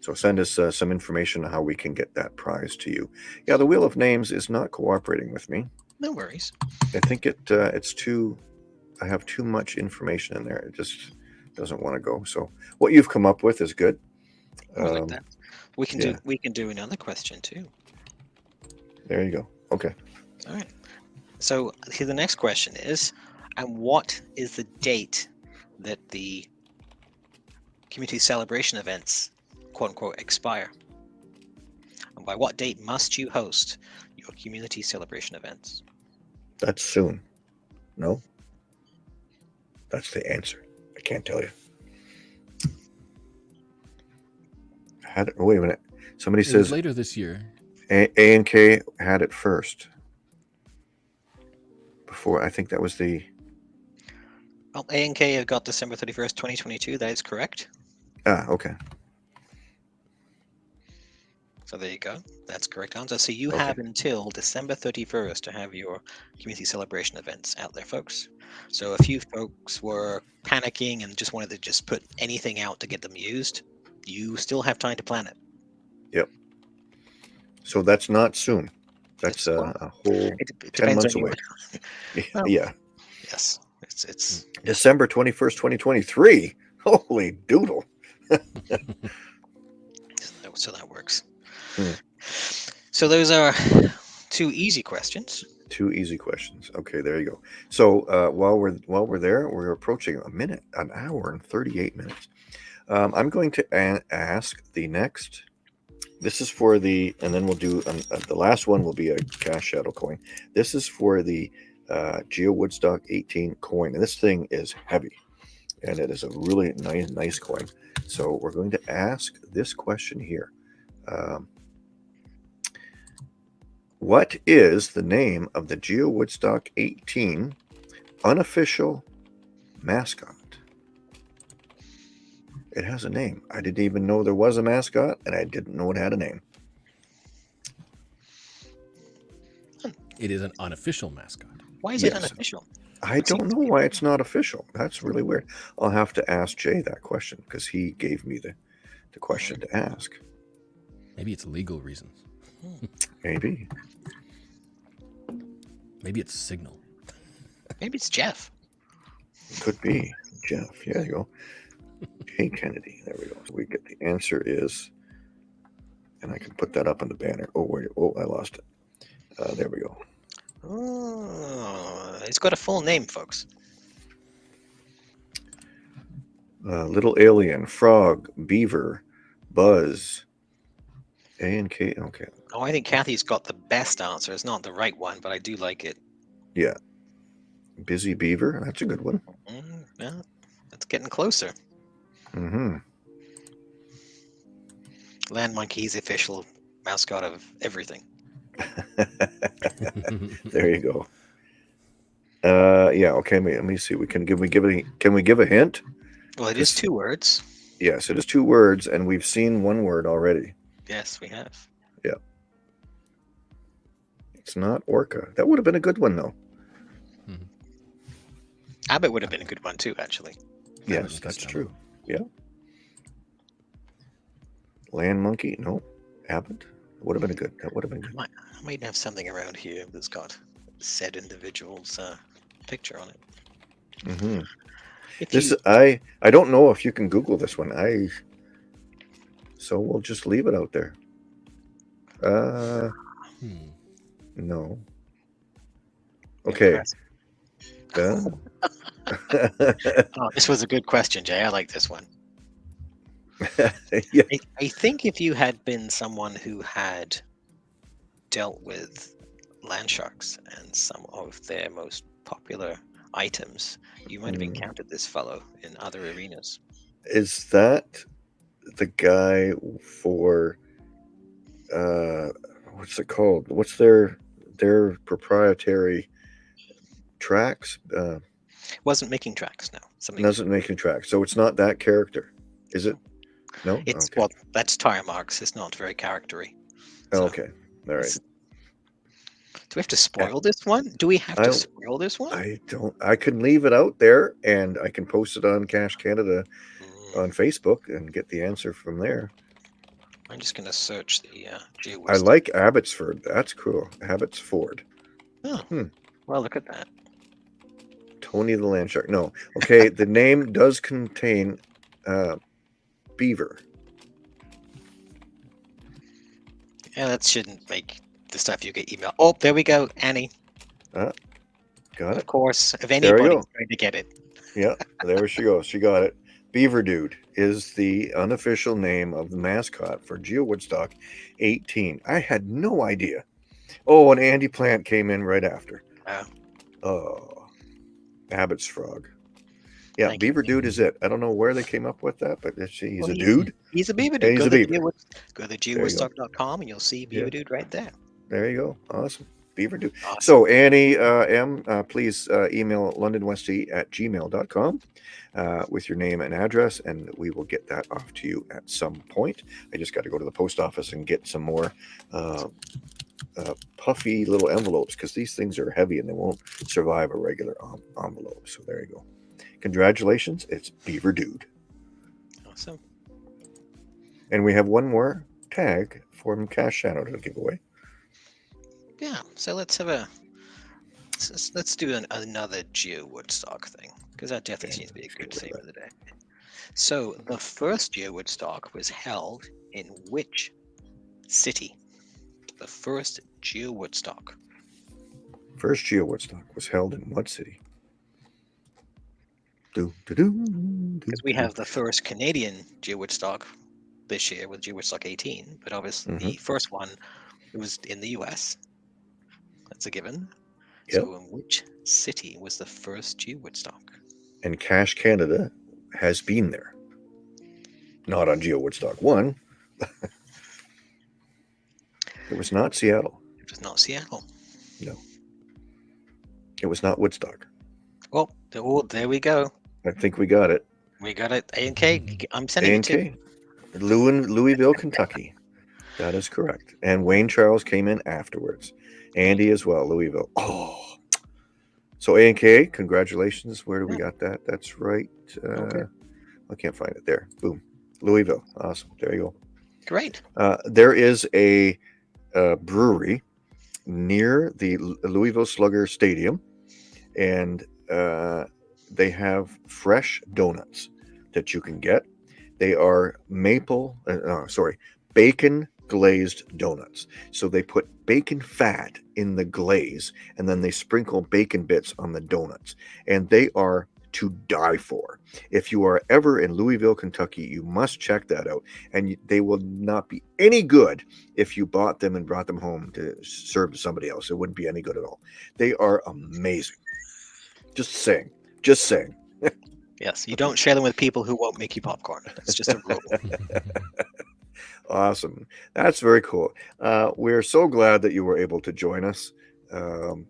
So send us uh, some information on how we can get that prize to you. Yeah, the Wheel of Names is not cooperating with me. No worries. I think it uh, it's too. I have too much information in there. It just doesn't want to go. So what you've come up with is good. Like Um, that. We can yeah. do we can do another question too. There you go. Okay. All right. So here the next question is, and what is the date that the community celebration events, quote unquote, expire? And by what date must you host your community celebration events? That's soon. No. That's the answer. I can't tell you. Had it, wait a minute. Somebody It says later this year. A, A and K had it first. Before I think that was the Well, A and K have got December thirty first, twenty twenty two. That is correct. ah okay. So there you go. That's correct answer. So you Okay. have until December 31st to have your community celebration events out there, folks. So a few folks were panicking and just wanted to just put anything out to get them used. You still have time to plan it. Yep. So that's not soon. That's a, whole It, it 10 months away. <laughs> Well- yeah. Yes, it's it's mm. December 21st, 2023. <laughs> Holy doodle. <laughs> so that works. Hmm. So those are two easy questions. Two easy questions. Okay, there you go. So uh, while we're while we're there, we're approaching a minute, an hour and 38 minutes. Um, I'm going to ask the next. This is for the, and then we'll do um, uh, the last one will be a cache shadow coin. This is for the uh, Geo Woodstock 18 coin, and this thing is heavy, and it is a really nice nice coin. So we're going to ask this question here. Um, what is the name of the Geo Woodstock 18 unofficial mascot? It has a name. I didn't even know there was a mascot, and I didn't know it had a name. It is an unofficial mascot. Why is it unofficial? I don't know why it's not official. That's really weird. I'll have to ask Jay that question because he gave me the, the question to ask. Maybe it's legal reasons. Hmm. Maybe. Maybe it's signal. Maybe it's Jeff. Could be. Jeff. Yeah, there you go. J. Kennedy. There we go. So we get the answer is, and I can put that up on the banner. Oh, wait. Oh, I lost it. Uh, there we go. Oh, it's got a full name, folks. Uh, little alien, frog, beaver, buzz, A and K. Okay. Oh, I think Kathy's got the best answer. It's not the right one, but I do like it. Yeah. Busy beaver. That's a good one. Mm, yeah, it's getting closer. Mm-hmm. Land Monkey's the official mascot of everything. <laughs> there you go. Uh, yeah. Okay. Let me, let me see. We can give we give a can we give a hint? Well, it is This- two words. Yes, it is two words, and we've seen one word already. Yes, we have. It's not orca. That would have been a good one, though. Abbott would have been a good one too, actually. Yes, was that's good true. Yeah. Land monkey? No. Abbott? Would have been a good. That would have been I good. might, I might have something around here that's got said individual's uh, picture on it. hmm If This you, I I don't know if you can Google this one. I so we'll just leave it out there. Uh, Hmm. No. Okay. Uh, Oh, this was a good question, Jay. I like this one. <laughs> yeah. I, I think if you had been someone who had dealt with land sharks and some of their most popular items, you might have Mm. encountered this fellow in other arenas. Is that the guy for uh what's it called? What's their their proprietary tracks? Uh Wasn't making tracks now. Something doesn't making tracks. So it's not that character. Is it? No? it's okay. well, that's tire marks. It's not very charactery. so okay. All right. Do we have to spoil this one? Do we have to spoil this one? I don't I can leave it out there and I can post it on Cache Canada Mm, on Facebook and get the answer from there. I'm just gonna search the uh, I like Abbotsford. That's cool. Abbotsford. Hmm. Well, look at that. Tony the Land Shark. No. Okay, the name does contain uh, beaver. Yeah, that shouldn't make the stuff you get email. Oh, there we go, Annie. Uh, Got Of it? course, if go. going to get it, Yeah, there she goes. She got it. Beaver Dude is the unofficial name of the mascot for Geo Woodstock 18. I had no idea. Oh, and Andy Plant came in right after. Oh. Oh, Abbott's Frog. Yeah, Thank you. Beaver Dude is it. I don't know where they came up with that, but he's Well, a he- dude. he's a beaver dude. he's go, a to beaver. Geowood- go to geowoodstock.com and you'll see beaver Yeah. dude right there. There you go. Awesome. Beaver Dude. Awesome. So, Annie uh, M, uh, please uh, email londonwesty at gmail.com uh, with your name and address, and we will get that off to you at some point. I just got to go to the post office and get some more uh, uh, puffy little envelopes because these things are heavy and they won't survive a regular en- envelope. So, there you go. Congratulations. It's Beaver Dude. Awesome. And we have one more tag from Cache Shadow to give away. Yeah. So let's have a let's, let's- do an, another Geo Woodstock thing because that definitely seems to be a good theme of the day. So the first Geo Woodstock was held in which city? The first Geo Woodstock. First Geo Woodstock was held in what city? Do, do, do, Because we have the first Canadian Geo Woodstock this year with Geo Woodstock 18, but obviously Mm-hmm. the first one was in the US. That's a given. Yep. So in which city was the first Geo Woodstock? and Cache Canada has been there. Not on Geo Woodstock 1. <laughs> it was not Seattle. It was not Seattle. No. It was not Woodstock. Oh, well, th- oh, there we go. I think we got it. We got it. A and K. I'm sending it to. Louisville, Kentucky. That is correct. And Wayne Charles came in afterwards. Andy as well, Louisville. Oh. So A and K, congratulations. Where do we Yeah. got that? That's right. Uh, Okay. I can't find it. There. Boom. Louisville. Awesome. There you go. Great. Uh, there is a, uh brewery near the Louisville Slugger Stadium, and uh, they have fresh donuts that you can get. They are maple, uh, uh, sorry, bacon glazed donuts. So they put bacon fat in the glaze and then they sprinkle bacon bits on the donuts. And they are to die for. If you are ever in Louisville, Kentucky, you must check that out. And they will not be any good if you bought them and brought them home to serve to somebody else. It wouldn't be any good at all. They are amazing. Just saying. Just saying. <laughs> Yes, you don't share them with people who won't make you popcorn. It's just a rule. <laughs> Awesome. That's very cool. Uh, we're so glad that you were able to join us um,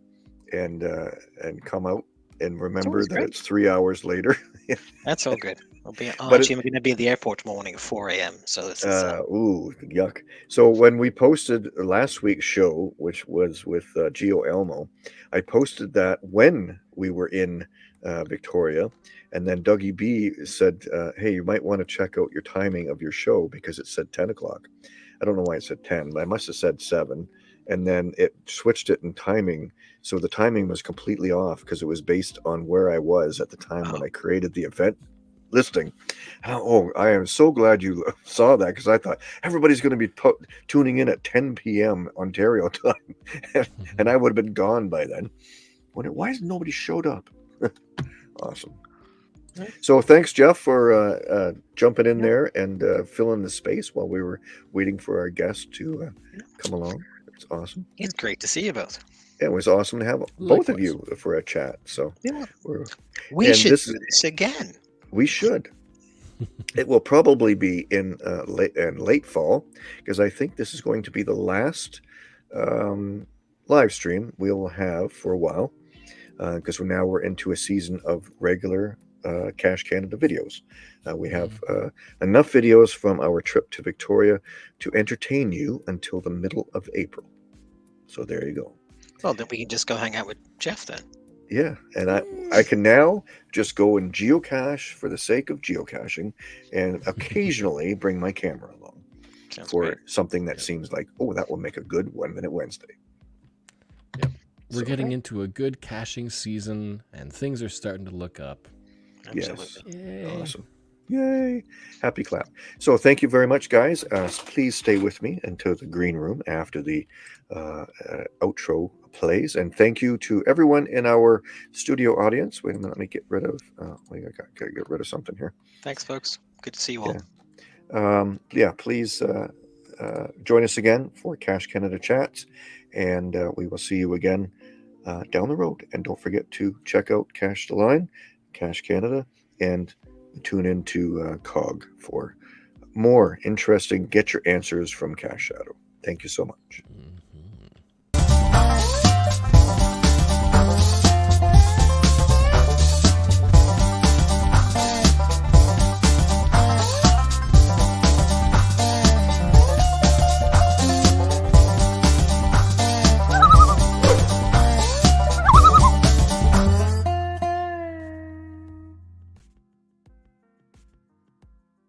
and uh, and come out and remember always that great. it's three hours later. <laughs> That's all good. <laughs> I'll be, oh, But it- actually, I'm going to be at the airport tomorrow morning at 4 a.m. So this is uh, Uh, ooh, yuck. So when we posted last week's show, which was with uh, Gio Elmo, I posted that when we were in uh, Victoria, and then Dougie B said, uh, "Hey, you might want to check out your timing of your show because it said 10 o'clock. I don't know why it said 10, but I must have said seven, and then it switched it in timing." So the timing was completely off because it was based on where I was at the time when Oh. I created the event listing. Oh, I am so glad you <laughs> saw that because I thought everybody's going to be tu- tuning in at 10 p.m. Ontario <laughs> time, and I would have been gone by then. Wonder why has nobody showed up? <laughs> awesome. Right. So thanks, Jeff, for uh, uh, jumping in Yeah. there and uh, filling the space while we were waiting for our guest to uh, come along. It's awesome. it's great to see you both. Yeah, it was awesome to have both of you for a chat. So Yeah. we're, We should this do this again. we should. <laughs> it will probably be in uh, late in late fall because I think this is going to be the last um, live stream we'll have for a while because we're now we're into a season of regular uh, Cache Canada videos. Uh, we have uh, enough videos from our trip to Victoria to entertain you until the middle of April. So there you go. Well, then we can just go hang out with Jeff then. Yeah, and I I can now just go and geocache for the sake of geocaching, and <laughs> occasionally bring my camera along Sounds for great. something that seems like oh that will make a good one minute Wednesday. We're So- getting into a good caching season, and things are starting to look up. Absolutely. Yay. Awesome. Yay. Happy clap. So thank you very much, guys. Uh, please stay with me until the green room after the uh, uh, outro plays. And thank you to everyone in our studio audience. Wait a minute, let me get rid of, uh, wait, I got to get rid of something here. Thanks, folks. Good to see you all. Yeah. Um, yeah, please uh, uh, join us again for Cache Canada Chats. And uh, we will see you again uh, down the road. And don't forget to check out Cache the Line, Cache Canada, and tune into uh, COG for more interesting Get Your Answers from Cache Shadow. Thank you so much.